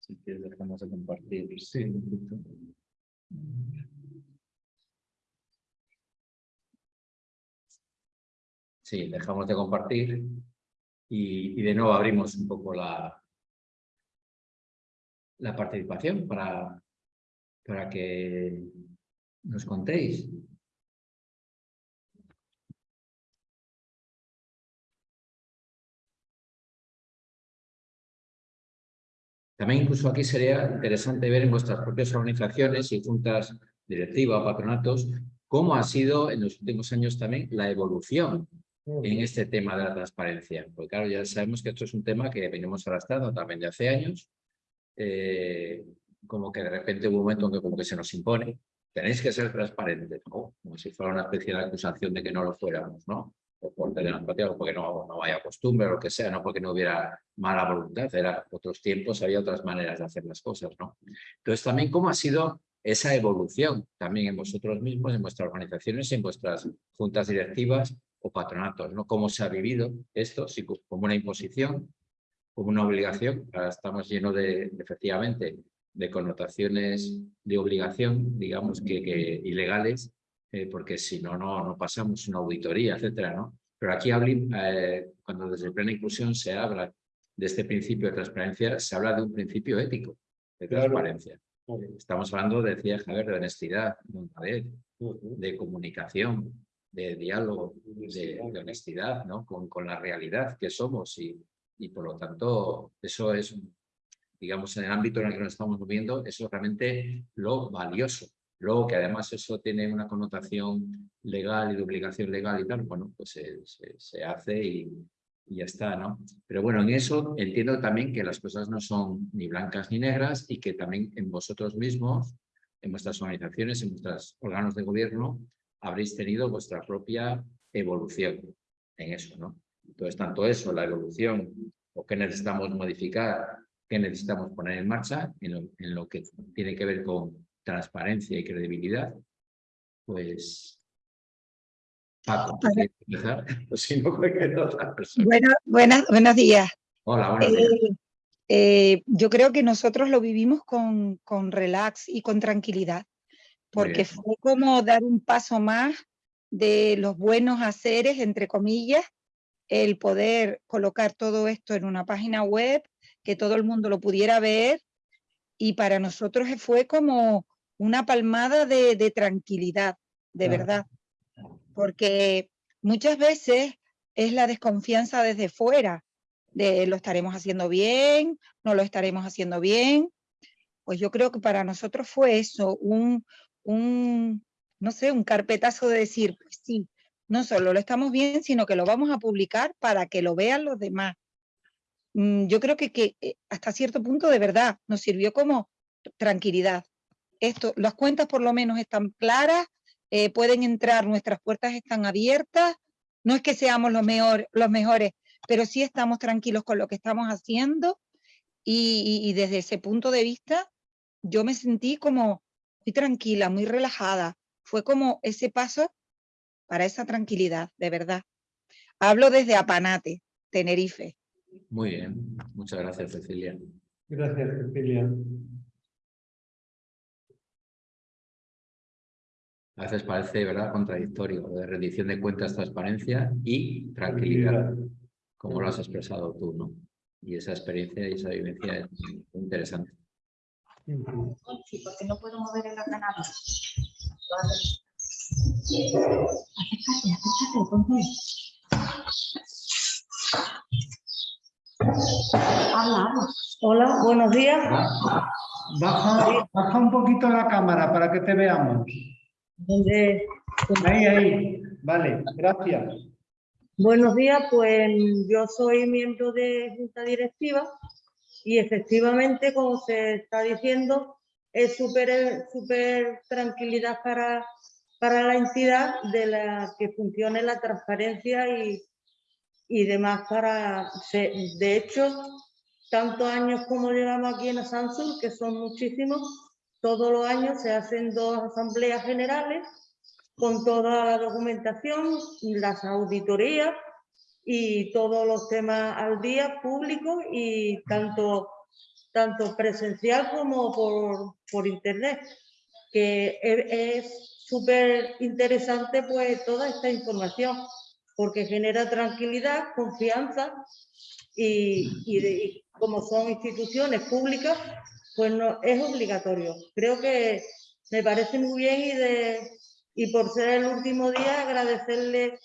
Si quieres, dejamos de compartir. Sí. Sí, dejamos de compartir y, de nuevo abrimos un poco la, la participación para, para que nos contéis. También incluso aquí sería interesante ver en vuestras propias organizaciones y juntas directivas o patronatos cómo ha sido en los últimos años también la evolución en este tema de la transparencia. Porque claro, ya sabemos que esto es un tema que venimos arrastrando también de hace años. eh, como que de repente hubo un momento en que como que se nos impone. Tenéis que ser transparentes, ¿no? Como si fuera una especie de acusación de que no lo fuéramos, ¿no? O por tener o porque no, no haya costumbre o lo que sea, no porque no hubiera mala voluntad. Era otros tiempos, había otras maneras de hacer las cosas, ¿no? Entonces también cómo ha sido esa evolución también en vosotros mismos, en vuestras organizaciones, en vuestras juntas directivas o patronatos, ¿no? Cómo se ha vivido esto, si co- como una imposición, como una obligación. Ahora estamos llenos de, efectivamente, de connotaciones de obligación, digamos, que, que ilegales, eh, porque si no, no, no pasamos una auditoría, etcétera, ¿no? Pero aquí eh, cuando desde plena inclusión se habla de este principio de transparencia, se habla de un principio ético de Claro. transparencia. Estamos hablando, decía Javier, de honestidad, de honradez, Ujú. de comunicación, de diálogo, de, de honestidad, ¿no? Con, con la realidad que somos y, y por lo tanto eso es, digamos, en el ámbito en el que nos estamos moviendo, eso es realmente lo valioso. Luego que además eso tiene una connotación legal y de obligación legal y tal, bueno, pues se, se- se hace y, y ya está, ¿no? Pero bueno, en eso entiendo también que las cosas no son ni blancas ni negras y que también en vosotros mismos, en vuestras organizaciones, en vuestros órganos de gobierno, habréis tenido vuestra propia evolución en eso, ¿no? Entonces, tanto eso, la evolución, o qué necesitamos modificar, qué necesitamos poner en marcha, en lo, en lo que tiene que ver con transparencia y credibilidad, pues... Paco, ¿quieres empezar? Si no, cualquier otra persona. Bueno, buenas, buenos días. Hola, buenos días. Eh, eh, yo creo que nosotros lo vivimos con, con relax y con tranquilidad, porque fue como dar un paso más de los buenos haceres, entre comillas, el poder colocar todo esto en una página web, que todo el mundo lo pudiera ver, y para nosotros fue como una palmada de, de tranquilidad, de Claro. verdad, porque muchas veces es la desconfianza desde fuera, de lo estaremos haciendo bien, no lo estaremos haciendo bien. Pues yo creo que para nosotros fue eso, un, un no sé, un carpetazo de decir, pues sí, no solo lo estamos bien, sino que lo vamos a publicar para que lo vean los demás. Mm, Yo creo que, que eh, hasta cierto punto de verdad nos sirvió como tranquilidad. Esto, las cuentas por lo menos están claras, eh, pueden entrar, nuestras puertas están abiertas, no es que seamos los, mejor, los mejores, pero sí estamos tranquilos con lo que estamos haciendo y, desde ese punto de vista yo me sentí como muy tranquila, muy relajada. Fue como ese paso para esa tranquilidad, de verdad. Hablo desde Apanate, Tenerife. Muy bien, muchas gracias Cecilia. Gracias, Cecilia. A veces parece, ¿verdad?, contradictorio, lo de rendición de cuentas, transparencia y tranquilidad, como lo has expresado tú, ¿no? Y esa experiencia y esa vivencia es muy interesante. Sí, porque no puedo mover el ordenador. Hola, buenos días. Baja, baja un poquito la cámara para que te veamos. Donde- Ahí, ahí. Vale, gracias. buenos días, pues yo soy miembro de junta directiva y efectivamente, como se está diciendo, es súper súper tranquilidad para, para la entidad de la que funcione la transparencia y, y demás para... de hecho, tantos años como llevamos aquí en Samsung, que son muchísimos, todos los años se hacen dos asambleas generales con toda la documentación, las auditorías y todos los temas al día públicos y tanto, tanto presencial como por, por internet, que e- es súper interesante pues toda esta información porque genera tranquilidad, confianza y, y de- y como son instituciones públicas, pues no, es obligatorio. Creo que me parece muy bien y, de, y por ser el último día agradecerle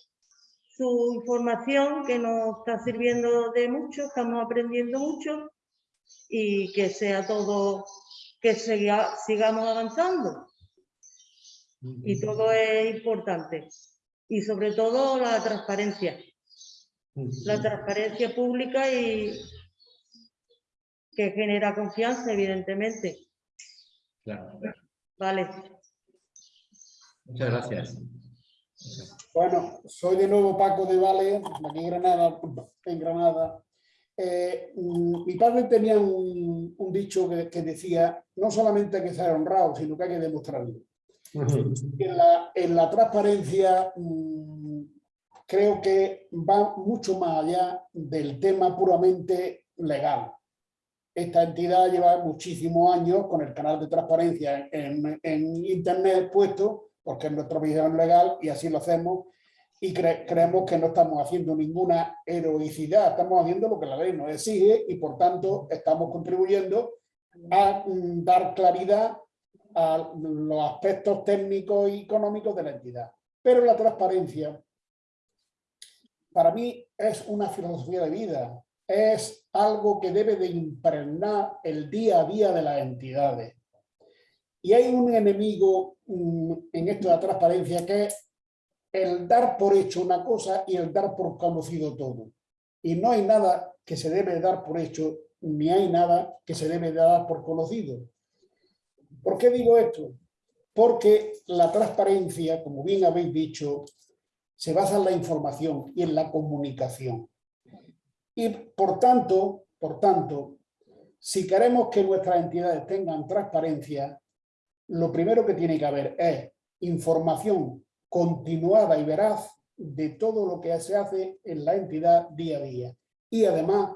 su información que nos está sirviendo de mucho, estamos aprendiendo mucho y que sea todo, que siga- sigamos avanzando y todo es importante. Y sobre todo la transparencia, la transparencia pública y que genera confianza, evidentemente. Claro. Vale. Muchas gracias. Bueno, soy de nuevo Paco de Vale, aquí en Granada. En Granada. Eh, mm, mi padre tenía un, un dicho que, que decía, no solamente hay que ser honrado, sino que hay que demostrarlo. Ujú. En la, en la transparencia mm, creo que va mucho más allá del tema puramente legal. Esta entidad lleva muchísimos años con el canal de transparencia en, en Internet puesto, porque es nuestra visión legal y así lo hacemos. Y cre- creemos que no estamos haciendo ninguna heroicidad, estamos haciendo lo que la ley nos exige y por tanto estamos contribuyendo a mm, dar claridad a los aspectos técnicos y económicos de la entidad. Pero la transparencia, para mí, es una filosofía de vida, es algo que debe de impregnar el día a día de las entidades. Y hay un enemigo en esto de la transparencia que es el dar por hecho una cosa y el dar por conocido todo. Y no hay nada que se debe dar por hecho, ni hay nada que se debe dar por conocido. ¿Por qué digo esto? Porque la transparencia, como bien habéis dicho, se basa en la información y en la comunicación. Y por tanto, por tanto, si queremos que nuestras entidades tengan transparencia, lo primero que tiene que haber es información continuada y veraz de todo lo que se hace en la entidad día a día. Y además,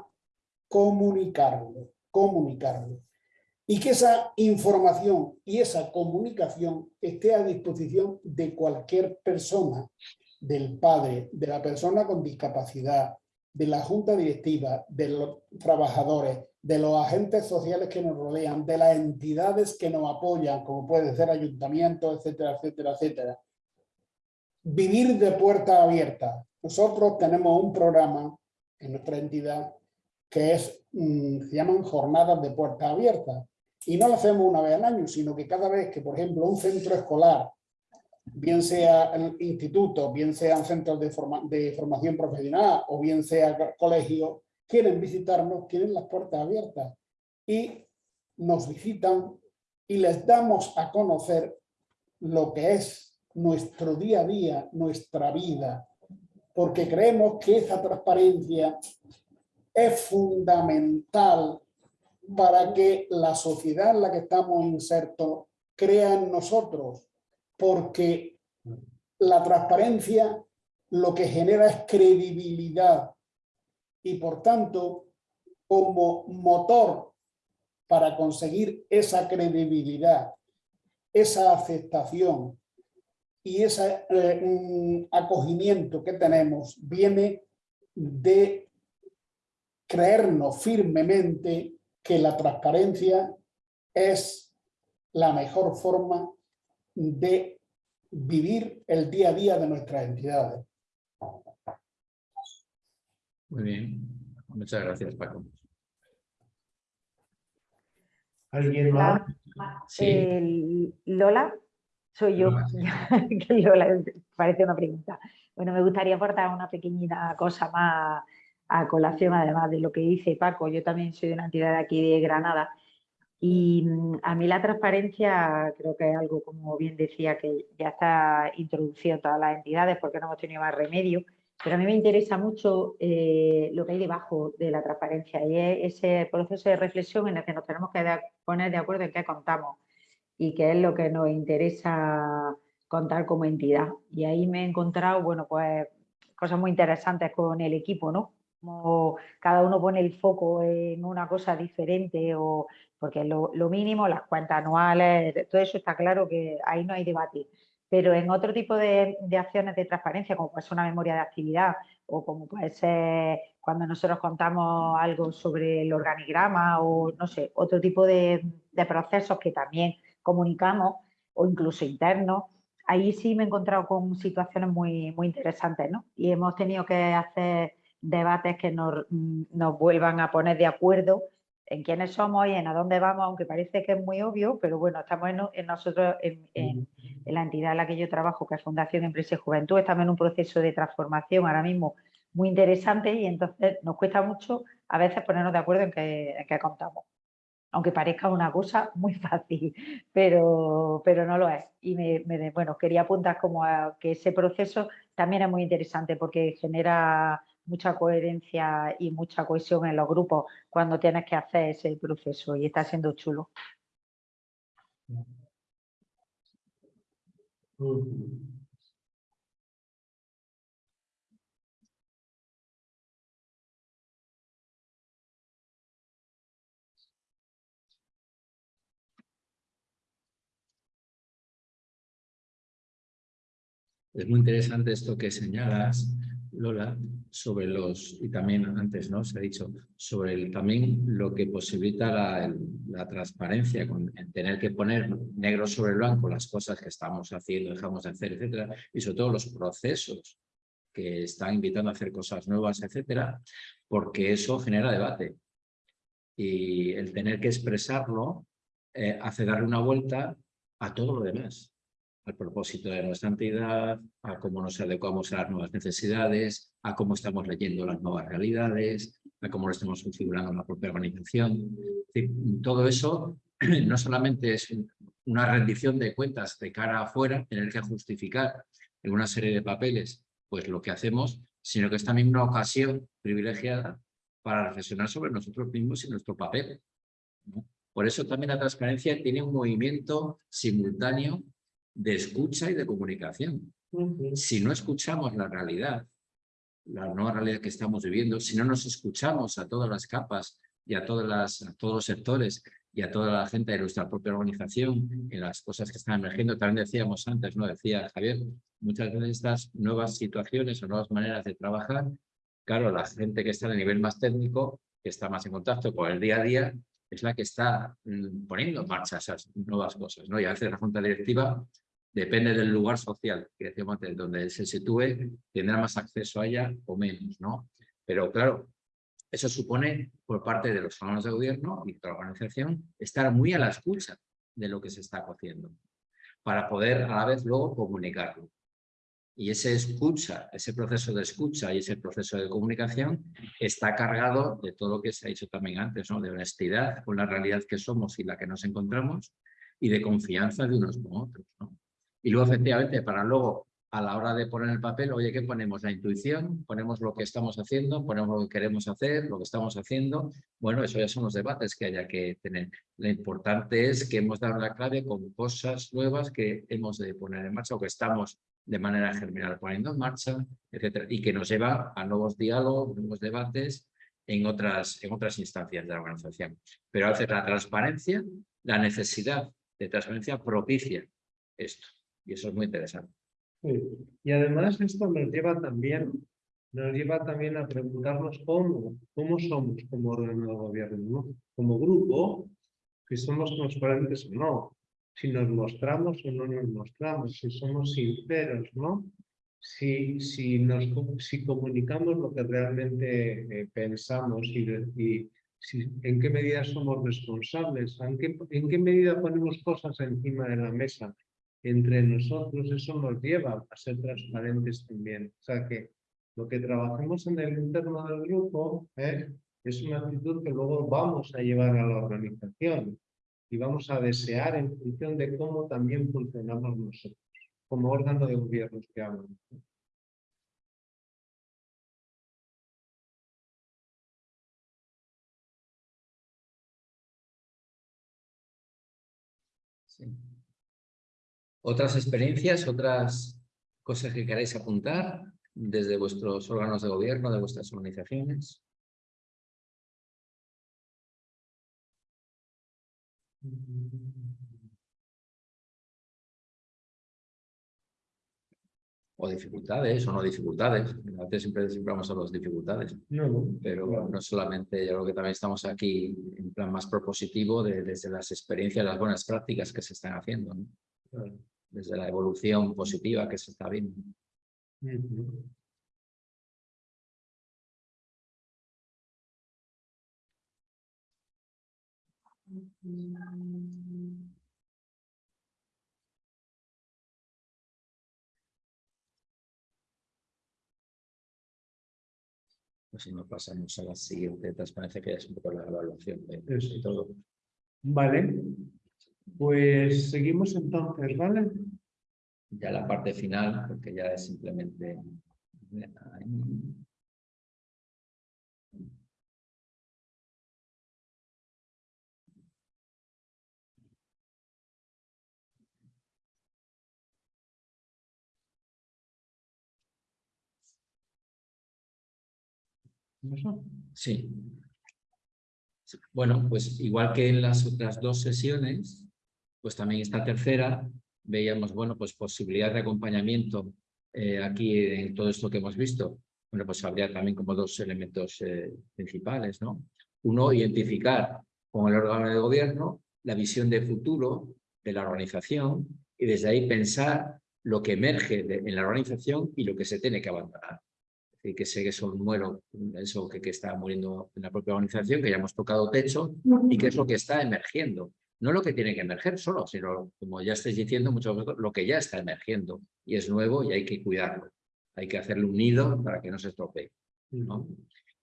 comunicarlo, comunicarlo. Y que esa información y esa comunicación esté a disposición de cualquier persona, del padre, de la persona con discapacidad, de la junta directiva, de los trabajadores, de los agentes sociales que nos rodean, de las entidades que nos apoyan, como puede ser ayuntamientos, etcétera, etcétera, etcétera. Vivir de puerta abierta. Nosotros tenemos un programa en nuestra entidad que es, mm, se llaman jornadas de puerta abierta. Y no lo hacemos una vez al año, sino que cada vez que, por ejemplo, un centro escolar, bien sea el instituto, bien sean centros de, de formación profesional o bien sea co- colegios, quieren visitarnos, quieren las puertas abiertas y nos visitan y les damos a conocer lo que es nuestro día a día, nuestra vida, porque creemos que esa transparencia es fundamental para que la sociedad en la que estamos insertos crea en nosotros, porque la transparencia lo que genera es credibilidad y por tanto como motor para conseguir esa credibilidad, esa aceptación y ese eh, acogimiento que tenemos viene de creernos firmemente que la transparencia es la mejor forma de vivir el día a día de nuestras entidades. Muy bien. Muchas gracias, Paco. ¿Alguien más? Sí. Eh, Lola, soy yo. Lola, parece una pregunta. Bueno, me gustaría aportar una pequeñita cosa más a colación, además de lo que dice Paco. Yo también soy de una entidad de aquí de Granada y mm, a mí la transparencia creo que es algo, como bien decía, que ya está introducido en todas las entidades porque no hemos tenido más remedio. Pero a mí me interesa mucho eh, lo que hay debajo de la transparencia y es ese proceso de reflexión en el que nos tenemos que poner de acuerdo en qué contamos y qué es lo que nos interesa contar como entidad. Y ahí me he encontrado, bueno, pues cosas muy interesantes con el equipo, ¿no? Como cada uno pone el foco en una cosa diferente o porque lo, lo mínimo, las cuentas anuales, todo eso está claro que ahí no hay debate. Pero en otro tipo de, acciones de transparencia, como puede ser una memoria de actividad o como puede ser cuando nosotros contamos algo sobre el organigrama o no sé, otro tipo de, procesos que también comunicamos o incluso internos, ahí sí me he encontrado con situaciones muy, muy interesantes, ¿no? Y hemos tenido que hacer debates que nos, mm, nos vuelvan a poner de acuerdo en quiénes somos y en a dónde vamos, aunque parece que es muy obvio, pero bueno, estamos en, en nosotros, en, en- en la entidad en la que yo trabajo, que es Fundación Empresa y Juventud, estamos en un proceso de transformación ahora mismo muy interesante y entonces nos cuesta mucho a veces ponernos de acuerdo en qué, en qué contamos. Aunque parezca una cosa muy fácil, pero, pero no lo es. Y me, me- bueno, quería apuntar como a que ese proceso también es muy interesante porque genera mucha coherencia y mucha cohesión en los grupos cuando tienes que hacer ese proceso y está siendo chulo. Es muy interesante esto que señalas, Lola, sobre los, y también antes no se ha dicho, sobre el, también lo que posibilita la, la transparencia, con en tener que poner negro sobre blanco las cosas que estamos haciendo, dejamos de hacer, etcétera, y sobre todo los procesos que están invitando a hacer cosas nuevas, etcétera, porque eso genera debate. Y el tener que expresarlo eh, hace darle una vuelta a todo lo demás al propósito de nuestra entidad, a cómo nos adecuamos a las nuevas necesidades, a cómo estamos leyendo las nuevas realidades, a cómo lo estamos configurando en la propia organización. Todo eso no solamente es un- una rendición de cuentas de cara afuera, tener que justificar en una serie de papeles pues lo que hacemos, sino que es también una ocasión privilegiada para reflexionar sobre nosotros mismos y nuestro papel. ¿no? Por eso también la transparencia tiene un movimiento simultáneo de escucha y de comunicación. Si no escuchamos la realidad, la nueva realidad que estamos viviendo, si no nos escuchamos a todas las capas y a, todas las, a todos los sectores y a toda la gente de nuestra propia organización en las cosas que están emergiendo, también decíamos antes, ¿no? Decía Javier, muchas veces estas nuevas situaciones o nuevas maneras de trabajar, claro, la gente que está a nivel más técnico, que está más en contacto con el día a día, es la que está mm, poniendo en marcha esas nuevas cosas, ¿no? Y a veces la junta directiva depende del lugar social, que decíamos antes, donde se sitúe, tendrá más acceso a ella o menos, ¿no? Pero claro, eso supone por parte de los órganos de gobierno y de la organización estar muy a la escucha de lo que se está haciendo para poder a la vez luego comunicarlo. Y ese escucha, ese proceso de escucha y ese proceso de comunicación está cargado de todo lo que se ha dicho también antes, ¿no? de honestidad con la realidad que somos y la que nos encontramos y de confianza de unos con otros. ¿no? Y luego, efectivamente, para luego, a la hora de poner el papel, oye, ¿qué ponemos? La intuición, ponemos lo que estamos haciendo, ponemos lo que queremos hacer, lo que estamos haciendo. Bueno, eso ya son los debates que haya que tener. Lo importante es que hemos dado la clave con cosas nuevas que hemos de poner en marcha o que estamos de manera germinal poniendo en marcha, etcétera, y que nos lleva a nuevos diálogos, nuevos debates en otras, en otras instancias de la organización. Pero veces la transparencia, la necesidad de transparencia propicia esto. Y eso es muy interesante. Y además esto nos lleva también, nos lleva también a preguntarnos cómo, cómo somos como órgano de gobierno, ¿no? Como grupo, si somos transparentes o no, si nos mostramos o no nos mostramos, si somos sinceros, ¿no? Si, si, nos, si comunicamos lo que realmente eh, pensamos y, y si, en qué medida somos responsables, en qué, en qué medida ponemos cosas encima de la mesa entre nosotros, eso nos lleva a ser transparentes también. O sea que lo que trabajemos en el interno del grupo ¿eh? es una actitud que luego vamos a llevar a la organización y vamos a desear en función de cómo también funcionamos nosotros, como órgano de gobierno que hablan. ¿Otras experiencias, otras cosas que queráis apuntar desde vuestros órganos de gobierno, de vuestras organizaciones? O dificultades o no dificultades. A veces siempre, siempre vamos a las dificultades. No, Pero no solamente, yo creo que también estamos aquí en plan más propositivo de, desde las experiencias, las buenas prácticas que se están haciendo. ¿no? Desde la evolución positiva que se está viendo. Ujú. Pues si no pasamos a la siguiente transparencia, que ya es un poco la evaluación de, Eso. de todo. Vale, pues seguimos entonces, ¿vale? Ya la parte final, porque ya es simplemente... ¿Eso? Sí. Bueno, pues igual que en las otras dos sesiones, pues también esta tercera veíamos, bueno, pues posibilidad de acompañamiento eh, aquí en todo esto que hemos visto. Bueno, pues habría también como dos elementos eh, principales, ¿no? Uno, identificar con el órgano de gobierno la visión de futuro de la organización y desde ahí pensar lo que emerge en la organización y lo que se tiene que abandonar. Es decir, que sé que eso muero, eso que, que está muriendo en la propia organización, que ya hemos tocado techo y que es lo que está emergiendo. No lo que tiene que emerger solo, sino, como ya estáis diciendo muchos de vosotros, lo que ya está emergiendo y es nuevo y hay que cuidarlo. Hay que hacerle un nido para que no se estropee. ¿no?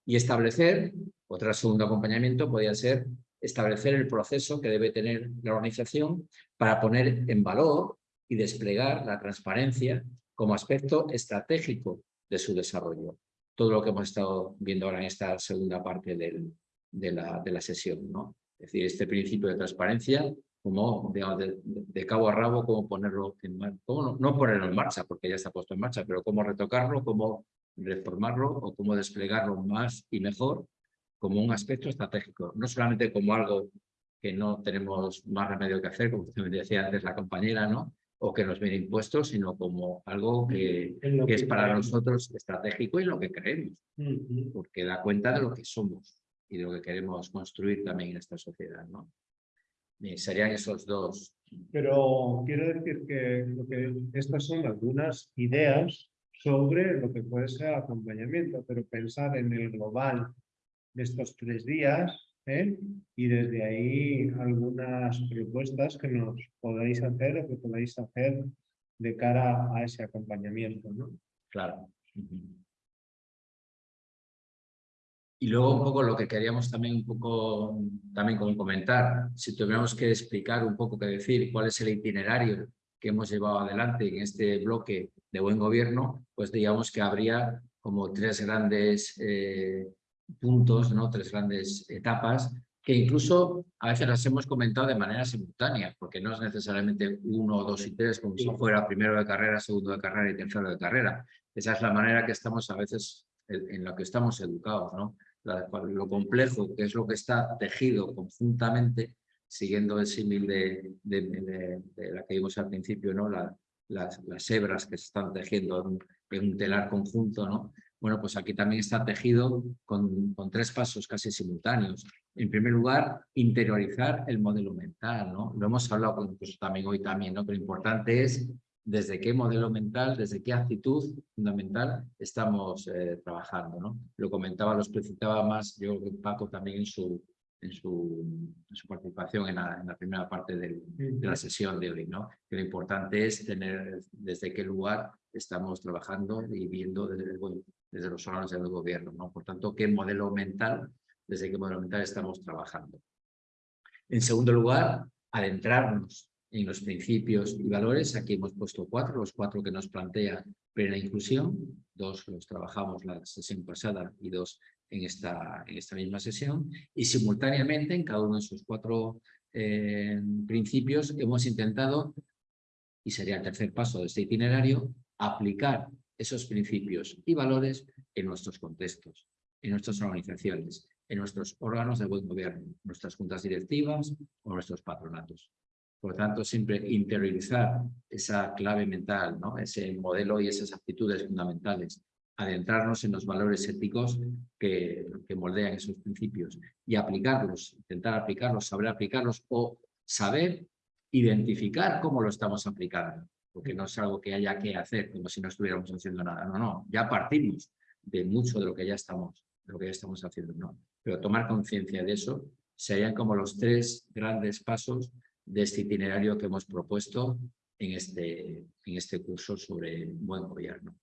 Y establecer, otro segundo acompañamiento podría ser establecer el proceso que debe tener la organización para poner en valor y desplegar la transparencia como aspecto estratégico de su desarrollo. Todo lo que hemos estado viendo ahora en esta segunda parte del- de, la, de la sesión. ¿no? Es decir, este principio de transparencia, como digamos, de, de cabo a rabo, cómo ponerlo en marcha, no, no ponerlo en marcha, porque ya está puesto en marcha, pero cómo retocarlo, cómo reformarlo o cómo desplegarlo más y mejor como un aspecto estratégico, no solamente como algo que no tenemos más remedio que hacer, como usted me decía antes la compañera, ¿no? o que nos viene impuesto, sino como algo que, es para creemos. nosotros estratégico y lo que creemos, porque da cuenta de lo que somos y de lo que queremos construir también en esta sociedad. ¿no? Y serían esos dos. Pero quiero decir que, lo que estas son algunas ideas sobre lo que puede ser acompañamiento, pero pensar en el global de estos tres días ¿eh? y desde ahí algunas propuestas que nos podáis hacer o que podáis hacer de cara a ese acompañamiento. ¿no? Claro. Ujú. Y luego un poco lo que queríamos también un poco también como comentar, si tuviéramos que explicar un poco qué decir, cuál es el itinerario que hemos llevado adelante en este bloque de buen gobierno, pues digamos que habría como tres grandes eh, puntos, ¿no? tres grandes etapas que incluso a veces las hemos comentado de manera simultánea, porque no es necesariamente uno, dos y tres, como si fuera primero de carrera, segundo de carrera y tercero de carrera. Esa es la manera que estamos a veces, en en la que estamos educados, ¿no? Lo complejo que es lo que está tejido conjuntamente, siguiendo el símil de, la que vimos al principio, ¿no? La- las, hebras que se están tejiendo en un, telar conjunto, ¿no? Bueno, pues aquí también está tejido con, tres pasos casi simultáneos. En primer lugar, interiorizar el modelo mental, ¿no? Lo hemos hablado con- pues, también hoy también, ¿no? Pero importante es desde qué modelo mental, desde qué actitud fundamental estamos eh, trabajando, ¿no? Lo comentaba, lo explicitaba más, yo creo que Paco también en su, en su, en su participación en la, en la primera parte del, de la sesión de hoy, ¿no? Que lo importante es tener desde qué lugar estamos trabajando y viendo desde, el- bueno, desde los órganos del gobierno, ¿no? Por tanto, qué modelo mental, desde qué modelo mental estamos trabajando. En segundo lugar, adentrarnos en los principios y valores. Aquí hemos puesto cuatro, los cuatro que nos plantea plena inclusión, dos los trabajamos la sesión pasada y dos en esta, en esta misma sesión, y simultáneamente en cada uno de esos cuatro eh, principios hemos intentado, y sería el tercer paso de este itinerario, aplicar esos principios y valores en nuestros contextos, en nuestras organizaciones, en nuestros órganos de buen gobierno, nuestras juntas directivas o nuestros patronatos. Por tanto, siempre interiorizar esa clave mental, ¿no? ese modelo y esas actitudes fundamentales, adentrarnos en los valores éticos que, que moldean esos principios y aplicarlos, intentar aplicarlos, saber aplicarlos o saber identificar cómo lo estamos aplicando, porque no es algo que haya que hacer como si no estuviéramos haciendo nada, no, no, ya partimos de mucho de lo que ya estamos, de lo que ya estamos haciendo, no, pero tomar conciencia de eso serían como los tres grandes pasos de este itinerario que hemos propuesto en este, en este curso sobre buen gobierno.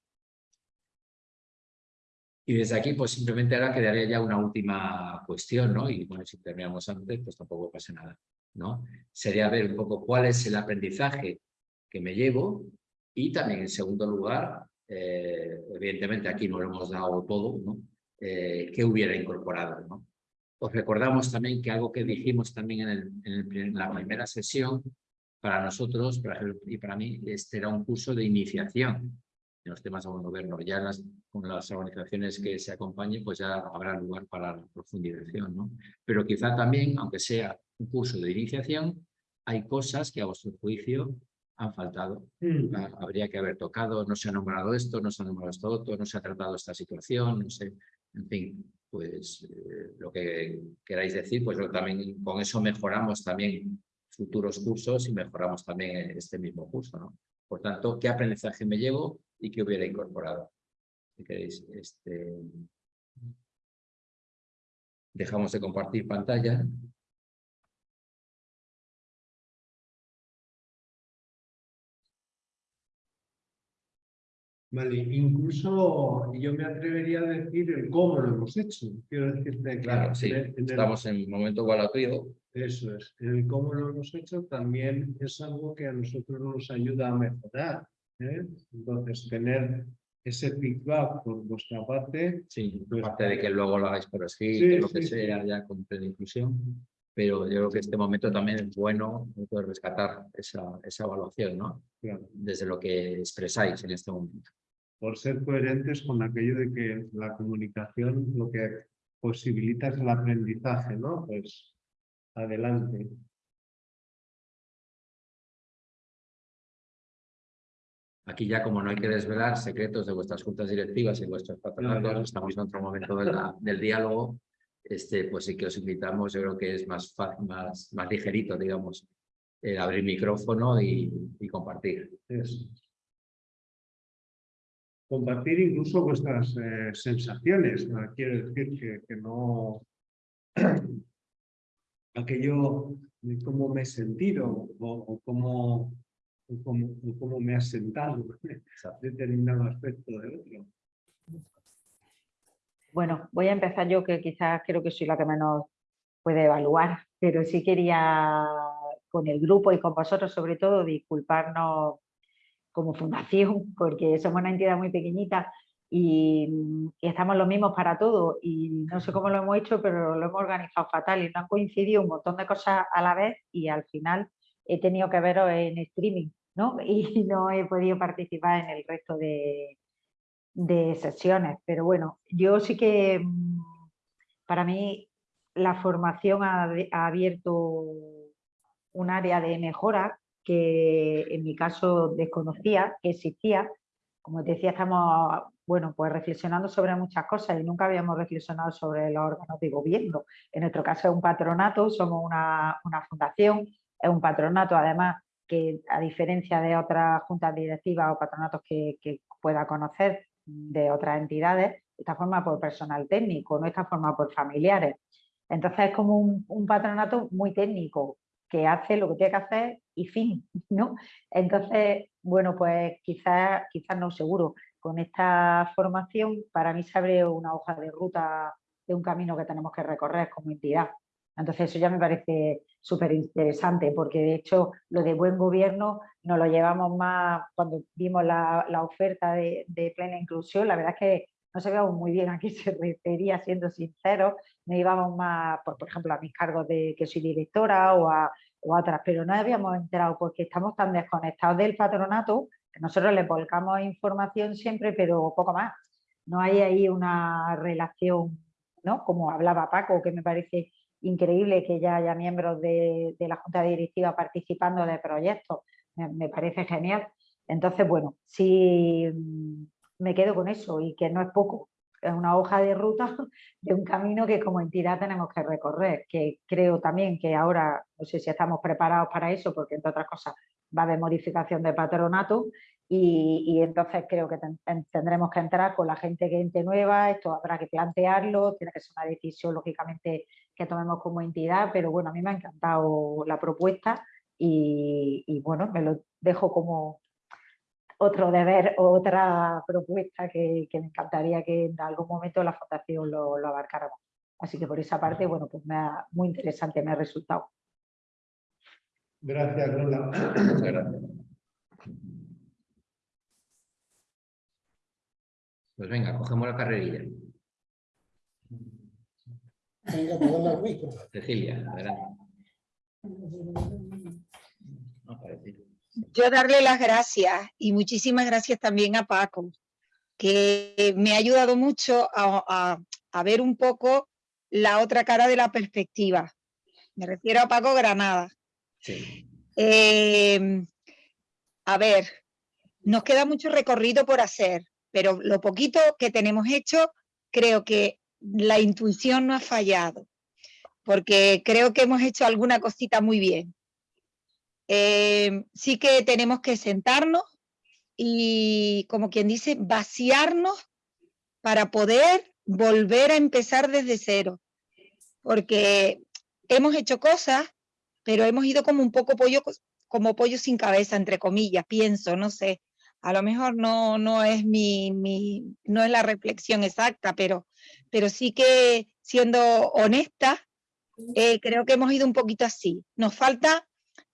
Y desde aquí, pues simplemente ahora quedaría ya una última cuestión, ¿no? Y bueno, si terminamos antes, pues tampoco pasa nada, ¿no? Sería ver un poco cuál es el aprendizaje que me llevo y también, en segundo lugar, eh, evidentemente aquí no lo hemos dado todo, ¿no? Eh, ¿Qué hubiera incorporado, ¿no? Os recordamos también que algo que dijimos también en, el, en, el, en la primera sesión, para nosotros para, y para mí, este era un curso de iniciación en los temas de buen gobierno. Ya las, con las organizaciones que se acompañen, pues ya habrá lugar para la profundización, ¿no? Pero quizá también, aunque sea un curso de iniciación, hay cosas que a vuestro juicio han faltado. Mm. Habría que haber tocado, no se ha nombrado esto, no se ha nombrado esto otro, no se ha tratado esta situación, no sé, en fin, pues eh, lo que queráis decir, pues también con eso mejoramos también futuros cursos y mejoramos también este mismo curso, ¿no? Por tanto, ¿qué aprendizaje me llevo y qué hubiera incorporado? Si queréis, este... Dejamos de compartir pantalla. Vale, incluso yo me atrevería a decir el cómo lo hemos hecho. Quiero decirte que Claro, sí, en el- estamos en un momento igualatorio. Eso es. El cómo lo hemos hecho también es algo que a nosotros nos ayuda a mejorar. ¿eh? Entonces, tener ese feedback por vuestra parte. Sí, Pues- aparte de que luego lo hagáis por escrito, Sí, lo que sea, ya con plena inclusión. Pero yo creo que este momento también es bueno poder rescatar esa, esa evaluación, ¿no? claro, Desde lo que expresáis en este momento. Por ser coherentes con aquello de que la comunicación lo que posibilita es el aprendizaje, ¿no? Pues adelante. Aquí ya como no hay que desvelar secretos de vuestras juntas directivas y vuestros patronatos, estamos en otro momento de la- del diálogo, este, pues sí que os invitamos, yo creo que es más fácil, más, más ligerito, digamos, el abrir micrófono y, y compartir. Eso. Compartir incluso vuestras eh, sensaciones, ¿no? quiero decir que, que no aquello de cómo me he sentido o, o cómo, o cómo, o cómo me ha sentado determinado aspecto del otro. Bueno, voy a empezar yo, que quizás creo que soy la que menos puede evaluar, pero sí quería con el grupo y con vosotros sobre todo disculparnos como fundación, porque somos una entidad muy pequeñita y, y estamos los mismos para todo y no sé cómo lo hemos hecho, pero lo hemos organizado fatal y no han coincidido un montón de cosas a la vez y al final he tenido que veros en streaming, ¿no? Y no he podido participar en el resto de, de sesiones, pero bueno, yo sí que mm, para mí la formación ha abierto un área de mejora que en mi caso desconocía que existía. Como te decía, estamos bueno, pues reflexionando sobre muchas cosas y nunca habíamos reflexionado sobre los órganos de gobierno. En nuestro caso es un patronato, somos una, fundación, es un patronato además que a diferencia de otras juntas directivas o patronatos que, pueda conocer de otras entidades, está formado por personal técnico, no está formado por familiares. Entonces es como un patronato muy técnico, que hace lo que tiene que hacer y fin, ¿no? Entonces, bueno, pues quizás, quizás no seguro, con esta formación para mí se abre una hoja de ruta de un camino que tenemos que recorrer como entidad. Entonces eso ya me parece súper interesante porque de hecho lo de buen gobierno nos lo llevamos más cuando vimos la, oferta de, plena inclusión, la verdad es que no sabíamos muy bien a qué se refería, siendo sinceros, no íbamos más, por, por ejemplo, a mis cargos de que soy directora o a, otras, pero no habíamos enterado porque estamos tan desconectados del patronato nosotros le volcamos información siempre, pero poco más. No hay ahí una relación, ¿no? Como hablaba Paco, que me parece increíble que ya haya miembros de, la Junta Directiva participando de proyectos. Me, parece genial. Entonces, bueno, sí me quedo con eso y que no es poco. Es una hoja de ruta de un camino que como entidad tenemos que recorrer, que creo también que ahora, no sé si estamos preparados para eso, porque entre otras cosas va a haber modificación de patronato y, entonces creo que tendremos que entrar con la gente que entre nueva, esto habrá que plantearlo, tiene que ser una decisión lógicamente que tomemos como entidad, pero bueno, a mí me ha encantado la propuesta y, bueno, me lo dejo como otro deber, otra propuesta que, me encantaría que en algún momento la fundación lo, lo abarcáramos. Así que por esa parte, bueno, pues me ha, muy interesante me ha resultado. Gracias, Lola. Muchas gracias. Pues venga, cogemos la carrerilla. Venga. Cecilia, adelante. Yo darle las gracias y muchísimas gracias también a Paco, que me ha ayudado mucho a, a ver un poco la otra cara de la perspectiva. Me refiero a Paco Granada. Em, a ver, nos queda mucho recorrido por hacer, pero lo poquito que tenemos hecho, creo que la intuición no ha fallado, porque creo que hemos hecho alguna cosita muy bien. Em, sí que tenemos que sentarnos y, como quien dice, vaciarnos para poder volver a empezar desde cero, porque hemos hecho cosas pero hemos ido como un poco pollo, como pollo sin cabeza, entre comillas, pienso, no sé. A lo mejor no, no, es, mi, mi, no es la reflexión exacta, pero, pero sí que siendo honesta, eh, creo que hemos ido un poquito así. Nos falta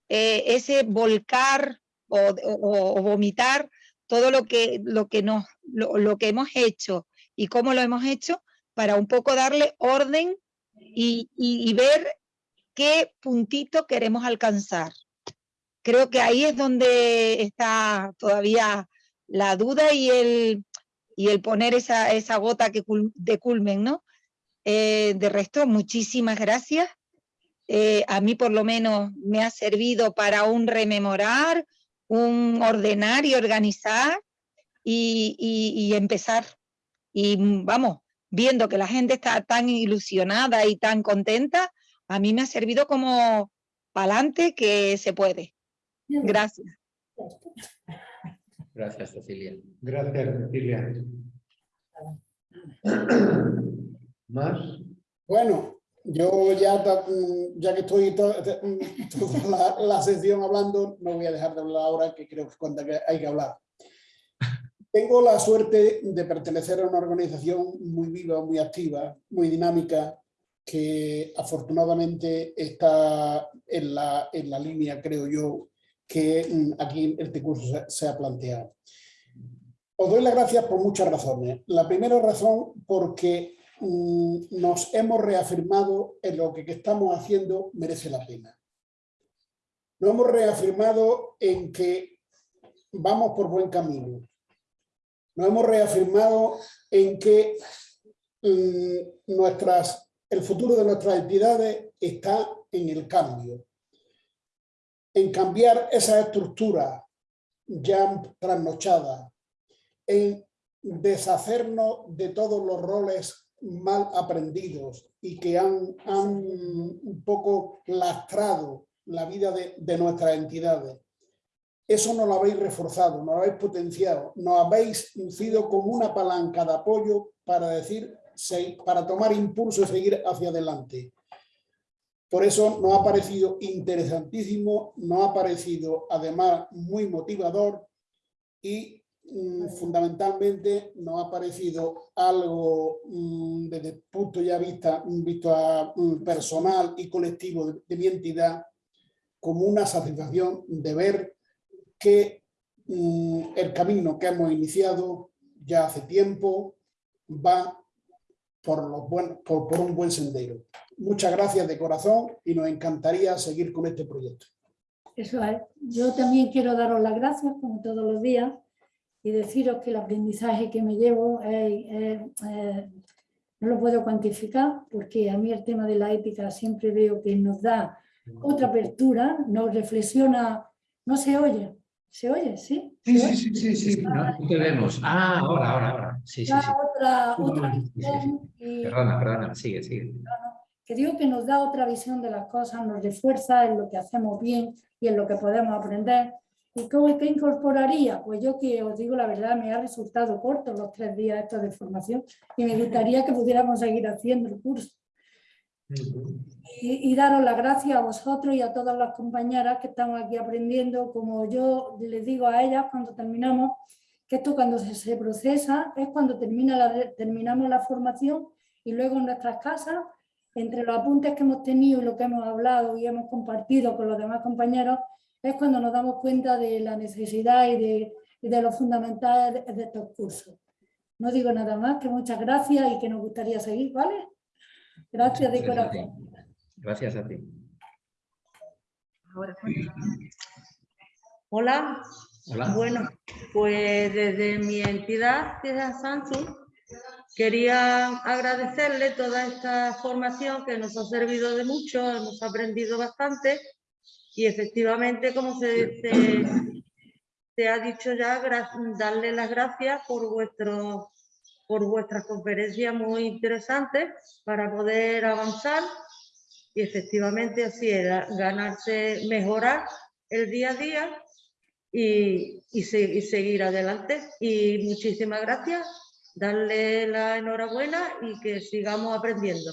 eh, ese volcar o, vomitar todo lo que, lo, que nos, lo, que hemos hecho y cómo lo hemos hecho para un poco darle orden y, ver qué puntito queremos alcanzar. Creo que ahí es donde está todavía la duda y el, y el poner esa, esa gota que de culmen, ¿no? Eh, de resto, muchísimas gracias. Eh, a mí por lo menos me ha servido para un rememorar, un ordenar y organizar y, y empezar. Y vamos, viendo que la gente está tan ilusionada y tan contenta, a mí me ha servido como pa'lante que se puede. Gracias. Gracias, Cecilia. Gracias, Cecilia. ¿Más? Bueno, yo ya, ya que estoy toda, la, sesión hablando, no voy a dejar de hablar ahora, que creo que es cuando hay que hablar. Tengo la suerte de pertenecer a una organización muy viva, muy activa, muy dinámica, que afortunadamente está en la, en la línea, creo yo, que mm, aquí este curso se, ha planteado. Os doy las gracias por muchas razones. La primera razón porque mm, nos hemos reafirmado en lo que, estamos haciendo merece la pena. Nos hemos reafirmado en que vamos por buen camino. Nos hemos reafirmado en que mm, nuestras el futuro de nuestras entidades está en el cambio, en cambiar esa estructura ya trasnochada, en deshacernos de todos los roles mal aprendidos y que han, han un poco lastrado la vida de, de nuestras entidades. Eso no lo habéis reforzado, no lo habéis potenciado, nos habéis sido como una palanca de apoyo para decir, para tomar impulso y seguir hacia adelante. Por eso nos ha parecido interesantísimo, nos ha parecido además muy motivador y fundamentalmente nos ha parecido algo mm, desde el punto ya vista, visto a, mm, personal y colectivo de, de mi entidad como una satisfacción de ver que mm, el camino que hemos iniciado ya hace tiempo va por, los buen, por, por un buen sendero. Muchas gracias de corazón y nos encantaría seguir con este proyecto. Eso es. Yo también quiero daros las gracias, como todos los días, y deciros que el aprendizaje que me llevo es, es, es, no lo puedo cuantificar, porque a mí el tema de la ética siempre veo que nos da otra apertura, nos reflexiona, no se oye, ¿Se oye? ¿Sí? Sí, sí, sí, sí, sí. No, te vemos. Ah, ahora, ahora, ahora. Sí, sí, sí. Otra, otra y- Perdona, perdona, sigue, sigue. que digo que nos da otra visión de las cosas, nos refuerza en lo que hacemos bien y en lo que podemos aprender. ¿Y cómo qué incorporaría? Pues yo que os digo la verdad, me ha resultado corto los tres días estos de formación y me gustaría que pudiéramos seguir haciendo el curso. Y, y daros las gracias a vosotros y a todas las compañeras que estamos aquí aprendiendo, como yo les digo a ellas cuando terminamos, que esto cuando se, se procesa es cuando termina la, terminamos la formación y luego en nuestras casas, entre los apuntes que hemos tenido y lo que hemos hablado y hemos compartido con los demás compañeros, es cuando nos damos cuenta de la necesidad y de, y de lo fundamental de, de estos cursos. No digo nada más, que muchas gracias y que nos gustaría seguir, ¿vale? Gracias de corazón. Gracias a ti. Hola, Hola. bueno, pues desde mi entidad, Ciudad Samsung, quería agradecerle toda esta formación que nos ha servido de mucho, hemos aprendido bastante y efectivamente, como se, se- se ha dicho ya, darle las gracias por vuestro por vuestras conferencias muy interesantes para poder avanzar y efectivamente así era ganarse, mejorar el día a día y, y se- y seguir adelante. Y muchísimas gracias, darle la enhorabuena y que sigamos aprendiendo.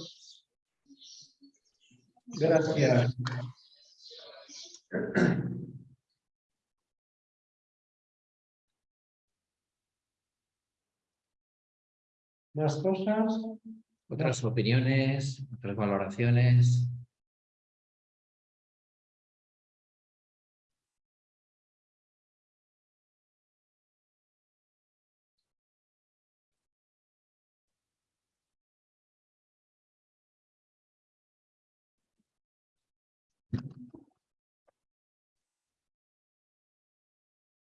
Gracias. ¿Más cosas? Otras opiniones, otras valoraciones.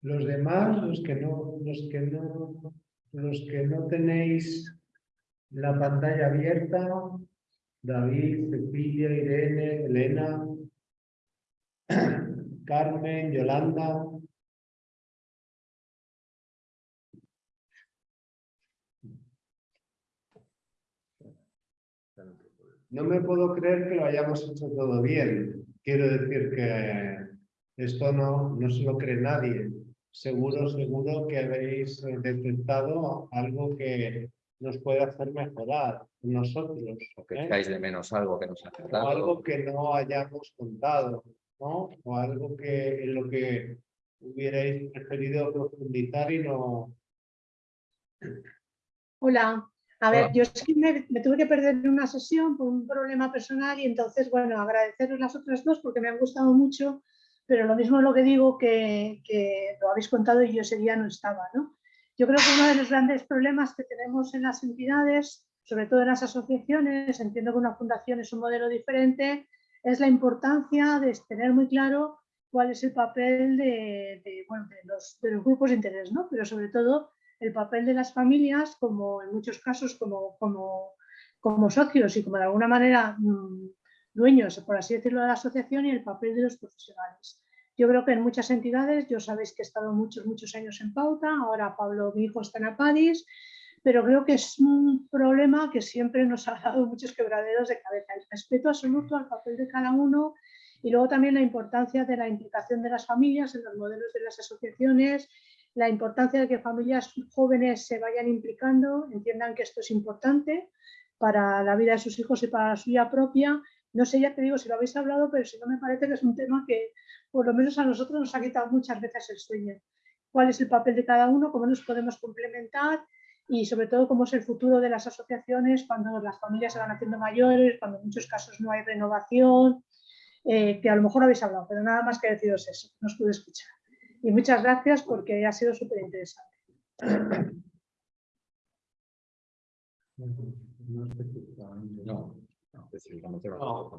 Los demás, los que no, los que no, los que no tenéis la pantalla abierta, David, Cecilia, Irene, Elena, Carmen, Yolanda. No me puedo creer que lo hayamos hecho todo bien. Quiero decir que esto no, no se lo cree nadie. Seguro, seguro que habéis eh, detectado algo que nos puede hacer mejorar nosotros. O que ¿eh? echáis de menos algo que nos ha o algo que no hayamos contado, ¿no? O algo que en lo que hubierais preferido profundizar y no. Hola, a ver, Hola. yo es que me, me tuve que perder una sesión por un problema personal y entonces, bueno, agradeceros las otras dos porque me han gustado mucho, pero lo mismo es lo que digo que, lo habéis contado y yo ese día no estaba, ¿no? Yo creo que uno de los grandes problemas que tenemos en las entidades, sobre todo en las asociaciones, entiendo que una fundación es un modelo diferente, es la importancia de tener muy claro cuál es el papel de, de, bueno, de, los, de los grupos de interés, ¿no? Pero sobre todo el papel de las familias, como en muchos casos como, como, como socios y como de alguna manera mm, dueños, por así decirlo, de la asociación y el papel de los profesionales. Yo creo que en muchas entidades, yo sabéis que he estado muchos, muchos años en Pauta, ahora Pablo, mi hijo, está en Apadis, pero creo que es un problema que siempre nos ha dado muchos quebraderos de cabeza. El respeto absoluto al papel de cada uno y luego también la importancia de la implicación de las familias en los modelos de las asociaciones, la importancia de que familias jóvenes se vayan implicando, entiendan que esto es importante para la vida de sus hijos y para la suya propia. No sé, ya te digo si lo habéis hablado, pero si no me parece que es un tema que por lo menos a nosotros nos ha quitado muchas veces el sueño. ¿Cuál es el papel de cada uno? ¿Cómo nos podemos complementar? y sobre todo cómo es el futuro de las asociaciones cuando las familias se van haciendo mayores, cuando en muchos casos no hay renovación, eh, que a lo mejor habéis hablado, pero nada más que deciros eso, no os pude escuchar. Y muchas gracias porque ha sido súper interesante. No,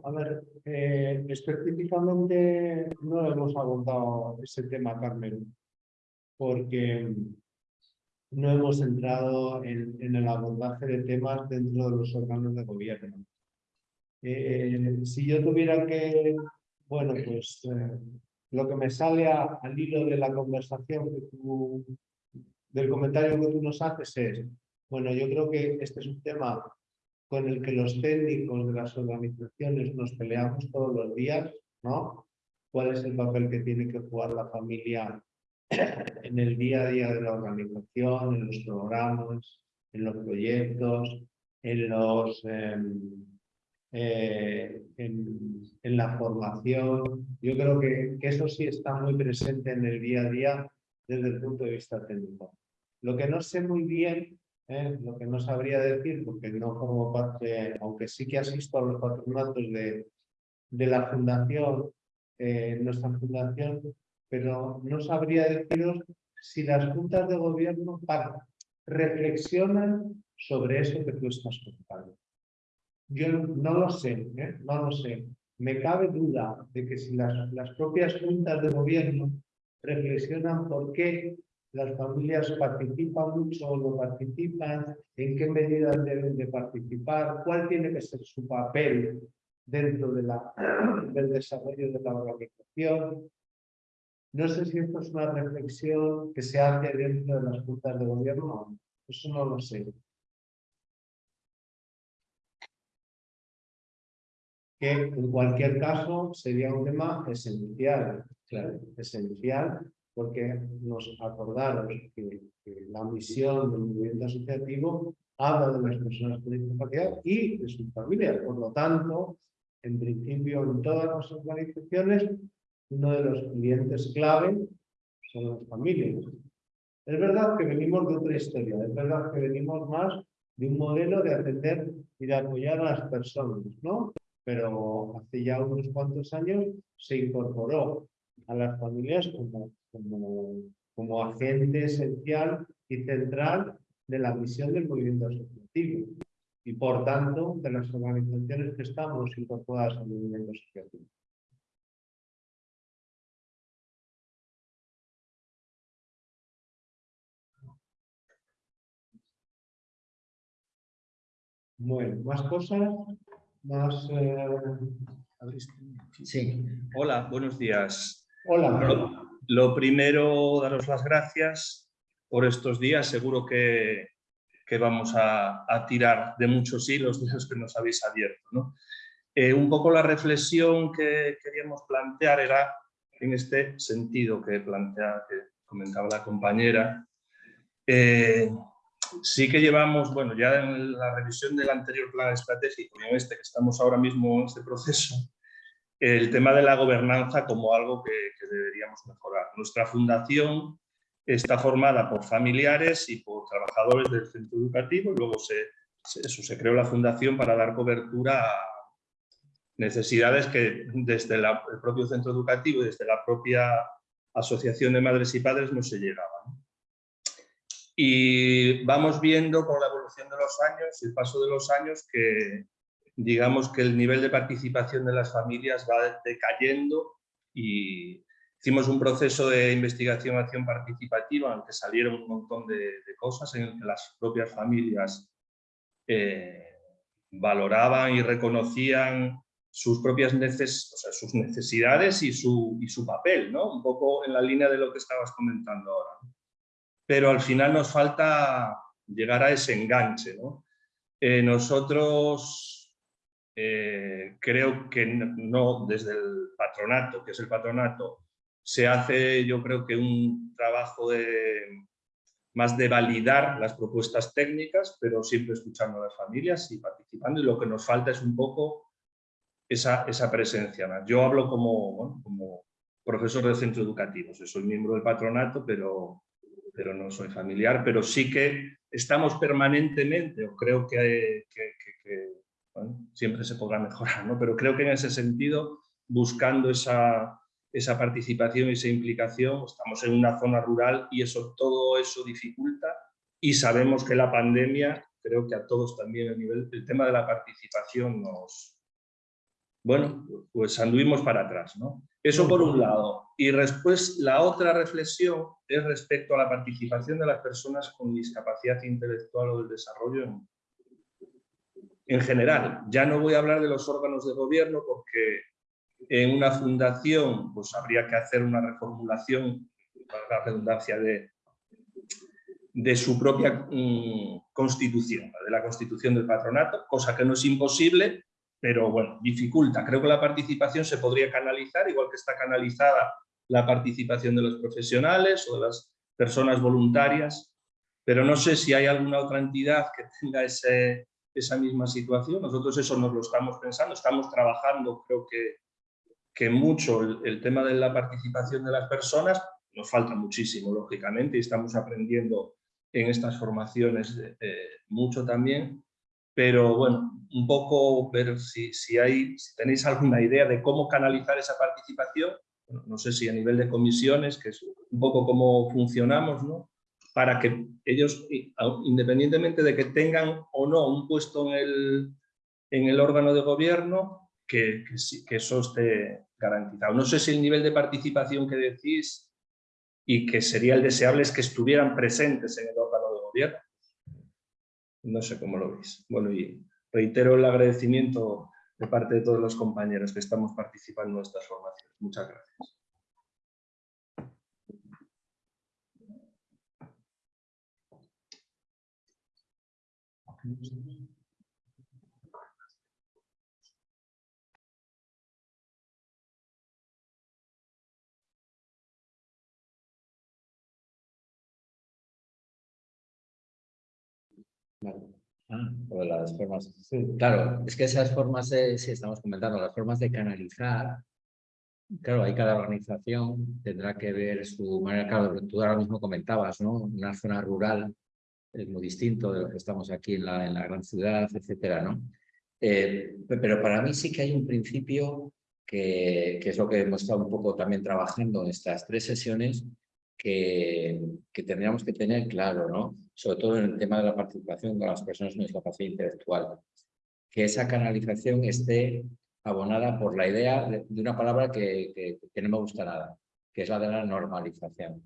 a ver, eh, específicamente no hemos abordado ese tema, Carmen, porque no hemos entrado en, el abordaje de temas dentro de los órganos de gobierno. Eh, si yo tuviera que, bueno, pues eh, lo que me sale al hilo de la conversación que tú, del comentario que tú nos haces es, bueno, yo creo que este es un tema con el que los técnicos de las organizaciones nos peleamos todos los días, ¿no? ¿Cuál es el papel que tiene que jugar la familia en el día a día de la organización, en los programas, en los proyectos, en, los, em, eh, en, la formación. Yo creo que, que, eso sí está muy presente en el día a día desde el punto de vista técnico. Lo que no sé muy bien, lo que no sabría decir, porque no formo parte, aunque sí que asisto a los patronatos de, de la fundación, eh, nuestra fundación pero no sabría deciros si las juntas de gobierno reflexionan sobre eso que tú estás contando. Yo no lo sé, ¿eh? no lo sé. Me cabe duda de que si las, las propias juntas de gobierno reflexionan por qué las familias participan mucho o no participan, en qué medidas deben de participar, cuál tiene que ser su papel dentro del desarrollo de la organización, no sé si esto es una reflexión que se hace dentro de las juntas de gobierno, eso no lo sé. Que en cualquier caso sería un tema esencial, claro, esencial, porque nos acordamos que, la misión del movimiento asociativo habla de las personas con discapacidad y de sus familias. Por lo tanto, en principio, en todas las organizaciones uno de los clientes clave son las familias. Es verdad que venimos de otra historia, es verdad que venimos más de un modelo de atender y de apoyar a las personas, ¿no? Pero hace ya unos cuantos años se incorporó a las familias como, como, como agente esencial y central de la misión del movimiento asociativo y por tanto de las organizaciones que estamos incorporadas al movimiento asociativo. Bueno, más cosas, más... Eh, sí. Hola, buenos días. Hola. Lo, primero, daros las gracias por estos días. Seguro que, que vamos a, tirar de muchos hilos de esos que nos habéis abierto. Eh, un poco la reflexión que queríamos plantear era en este sentido que, plantea, que comentaba la compañera. Eh, sí que llevamos, bueno, ya en la revisión del anterior plan estratégico y en este que estamos ahora mismo en este proceso, el tema de la gobernanza como algo que, deberíamos mejorar. Nuestra fundación está formada por familiares y por trabajadores del centro educativo y luego se, eso, se creó la fundación para dar cobertura a necesidades que desde el propio centro educativo y desde la propia asociación de madres y padres no se llegaban. Y vamos viendo con la evolución de los años el paso de los años que digamos que el nivel de participación de las familias va decayendo y hicimos un proceso de investigación acción participativa en el que salieron un montón de, cosas en el que las propias familias eh, valoraban y reconocían sus propias neces o sea, sus necesidades y su, y su papel, ¿no? Un poco en la línea de lo que estabas comentando ahora. Pero al final nos falta llegar a ese enganche, ¿no? Eh, nosotros eh, creo que no desde el patronato, que es el patronato, se hace yo creo que un trabajo de, más de validar las propuestas técnicas, pero siempre escuchando a las familias y participando y lo que nos falta es un poco esa, esa presencia. Yo hablo como, como profesor de centro educativo, soy miembro del patronato, pero, pero no soy familiar, pero sí que estamos permanentemente, o creo que, siempre se podrá mejorar, ¿no? pero creo que en ese sentido, buscando esa, esa participación y esa implicación, estamos en una zona rural y eso, todo eso dificulta y sabemos que la pandemia, creo que a todos también a nivel, el tema de la participación nos, bueno, pues anduvimos para atrás. ¿no? Eso por un lado. Y después la otra reflexión es respecto a la participación de las personas con discapacidad intelectual o del desarrollo en, en general. Ya no voy a hablar de los órganos de gobierno porque en una fundación pues habría que hacer una reformulación, para la redundancia, de, de su propia mm, constitución, de la constitución del patronato, cosa que no es imposible, pero bueno, dificulta. Creo que la participación se podría canalizar, igual que está canalizada la participación de los profesionales o de las personas voluntarias, pero no sé si hay alguna otra entidad que tenga ese, esa misma situación. Nosotros eso nos lo estamos pensando, estamos trabajando, creo que, que mucho el, tema de la participación de las personas, nos falta muchísimo, lógicamente, y estamos aprendiendo en estas formaciones eh, mucho también, pero bueno, un poco ver si, si, hay, si tenéis alguna idea de cómo canalizar esa participación, no sé si a nivel de comisiones, que es un poco cómo funcionamos, ¿no? Para que ellos, independientemente de que tengan o no un puesto en el, en el órgano de gobierno, que, que, que eso esté garantizado. No sé si el nivel de participación que decís y que sería el deseable es que estuvieran presentes en el órgano de gobierno, no sé cómo lo veis. Bueno, y reitero el agradecimiento de parte de todos los compañeros que estamos participando en estas formaciones. Muchas gracias. Ah, las formas. Claro, es que esas formas de, sí, estamos comentando, las formas de canalizar, claro, hay cada organización tendrá que ver su manera, claro, tú ahora mismo comentabas, ¿no? Una zona rural es muy distinto de lo que estamos aquí en la, en la gran ciudad, etcétera, ¿no? Eh, pero para mí sí que hay un principio que, que, es lo que hemos estado un poco también trabajando en estas tres sesiones, que, que tendríamos que tener claro, ¿no? sobre todo en el tema de la participación de las personas con discapacidad intelectual, que esa canalización esté abonada por la idea de, una palabra que, que, no me gusta nada, que es la de la normalización.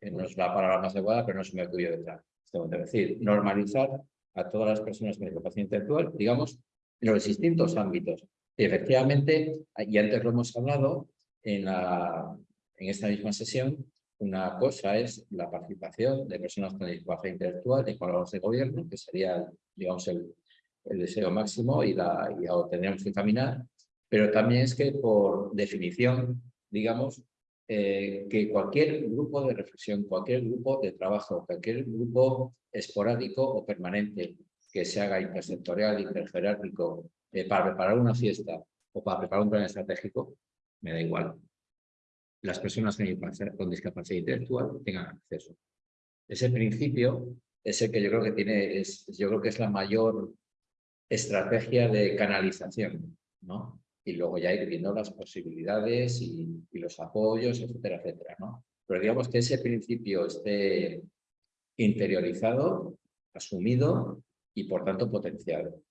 Que no es la palabra más adecuada, pero no se me ocurrió detrás. Es decir, normalizar a todas las personas con discapacidad intelectual, digamos, en los distintos ámbitos. Y efectivamente, y antes lo hemos hablado en, la, en esta misma sesión, una cosa es la participación de personas con discapacidad intelectual en órganos de gobierno, que sería, digamos, el, el deseo máximo y, la, lo tendríamos que caminar, pero también es que por definición, digamos, eh, que cualquier grupo de reflexión, cualquier grupo de trabajo, cualquier grupo esporádico o permanente que se haga intersectorial, interjerárquico, eh, para preparar una fiesta o para preparar un plan estratégico, me da igual las personas con discapacidad intelectual tengan acceso. Ese principio es el que yo creo que tiene, es, yo creo que es la mayor estrategia de canalización, ¿no? Y luego ya ir viendo las posibilidades y, los apoyos, etcétera, etcétera, ¿no? Pero digamos que ese principio esté interiorizado, asumido y por tanto potenciado.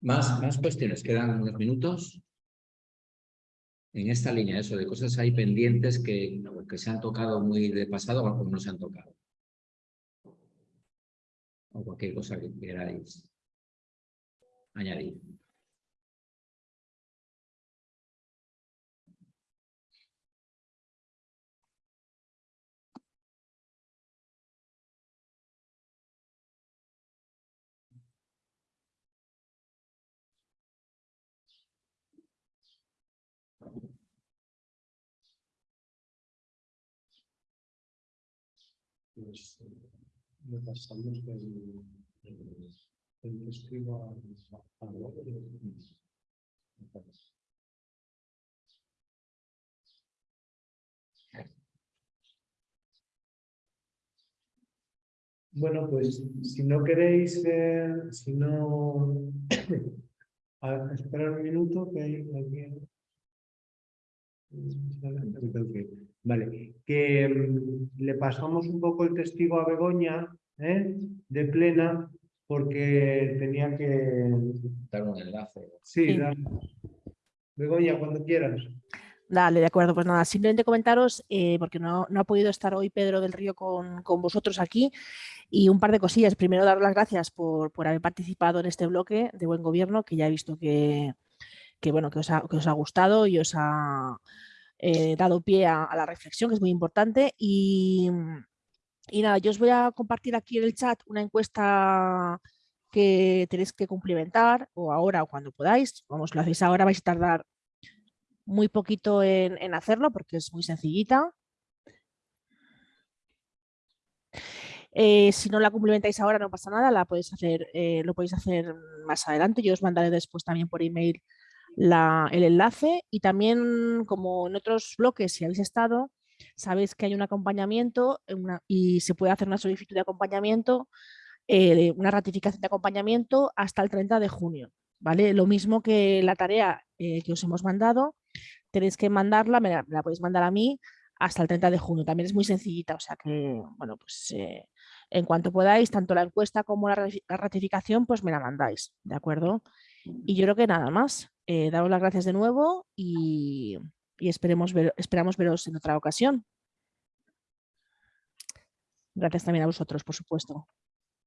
Más, más cuestiones, quedan unos minutos. en esta línea, eso, de cosas hay pendientes que, que se han tocado muy de pasado o no se han tocado. O cualquier cosa que queráis añadir. Pues, eh, le pasamos del, del, testigo a, a, Bueno, pues si no queréis, eh, si no... a esperar un minuto que hay aquí. Vale, que mm, le pasamos un poco el testigo a Begoña ¿eh? de plena porque tenía que... Dar un enlace. Sí, Sí. dar- Begoña, cuando quieras. Dale, de acuerdo. Pues nada, simplemente comentaros, eh, porque no, no ha podido estar hoy Pedro del Río con, con vosotros aquí, y un par de cosillas. Primero, daros las gracias por, por haber participado en este bloque de Buen Gobierno, que ya he visto que, que, bueno, que, os, ha, que os ha gustado y os ha eh, dado pie a, a la reflexión, que es muy importante. Y, y nada, yo os voy a compartir aquí en el chat una encuesta que tenéis que cumplimentar, o ahora o cuando podáis. Vamos, lo hacéis ahora, vais a tardar muy poquito en, hacerlo porque es muy sencillita. Eh, si no la cumplimentáis ahora no pasa nada, la podéis hacer, eh, lo podéis hacer más adelante. Yo os mandaré después también por email el enlace y también como en otros bloques si habéis estado, sabéis que hay un acompañamiento una- y se puede hacer una solicitud de acompañamiento, eh, una ratificación de acompañamiento hasta el 30 de junio. ¿vale? Lo mismo que la tarea eh, que os hemos mandado, tenéis que mandarla, me la, podéis mandar a mí hasta el 30 de junio. También es muy sencillita, o sea que, bueno, pues eh, en cuanto podáis, tanto la encuesta como la ratificación, pues me la mandáis, ¿de acuerdo? Y yo creo que nada más. Eh, daros las gracias de nuevo y, y esperemos ver, esperamos veros en otra ocasión. Gracias también a vosotros, por supuesto.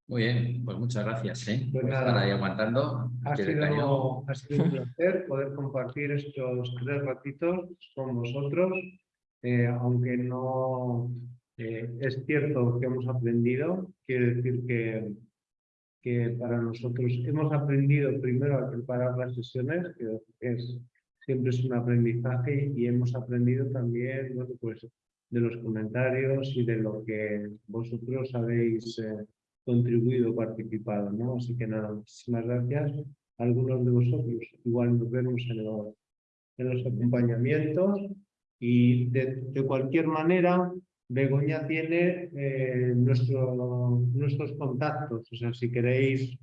Muy bien, pues muchas gracias ¿eh? Pues por nada. estar ahí aguantando. Ha sido, ha sido un placer poder compartir estos tres ratitos con vosotros, eh, aunque no eh, es cierto que hemos aprendido, quiere decir que, que para nosotros hemos aprendido primero a preparar las sesiones, que es, siempre es un aprendizaje y hemos aprendido también bueno, pues, de los comentarios y de lo que vosotros habéis eh, contribuido, participado, ¿no? Así que nada, muchísimas gracias a algunos de vosotros. Igual nos vemos en los, en los acompañamientos y de, cualquier manera, Begoña tiene eh, nuestro, nuestros contactos. O sea, si queréis,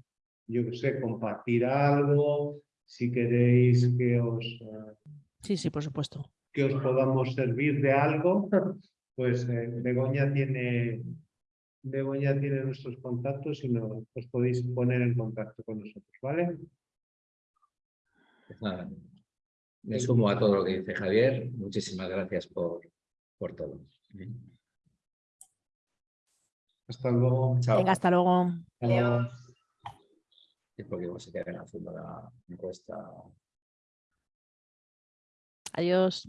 yo qué sé, compartir algo, si queréis que os, eh, Sí, sí, por supuesto. que os podamos servir de algo, pues eh, Begoña tiene Begoña tiene nuestros contactos y nos, os podéis poner en contacto con nosotros, ¿vale? Pues nada, me sumo a todo lo que dice Javier. Muchísimas gracias por, por todo. Hasta luego. Chao. Venga, hasta luego. Hasta Es porque vamos a quedar haciendo la encuesta. Adiós.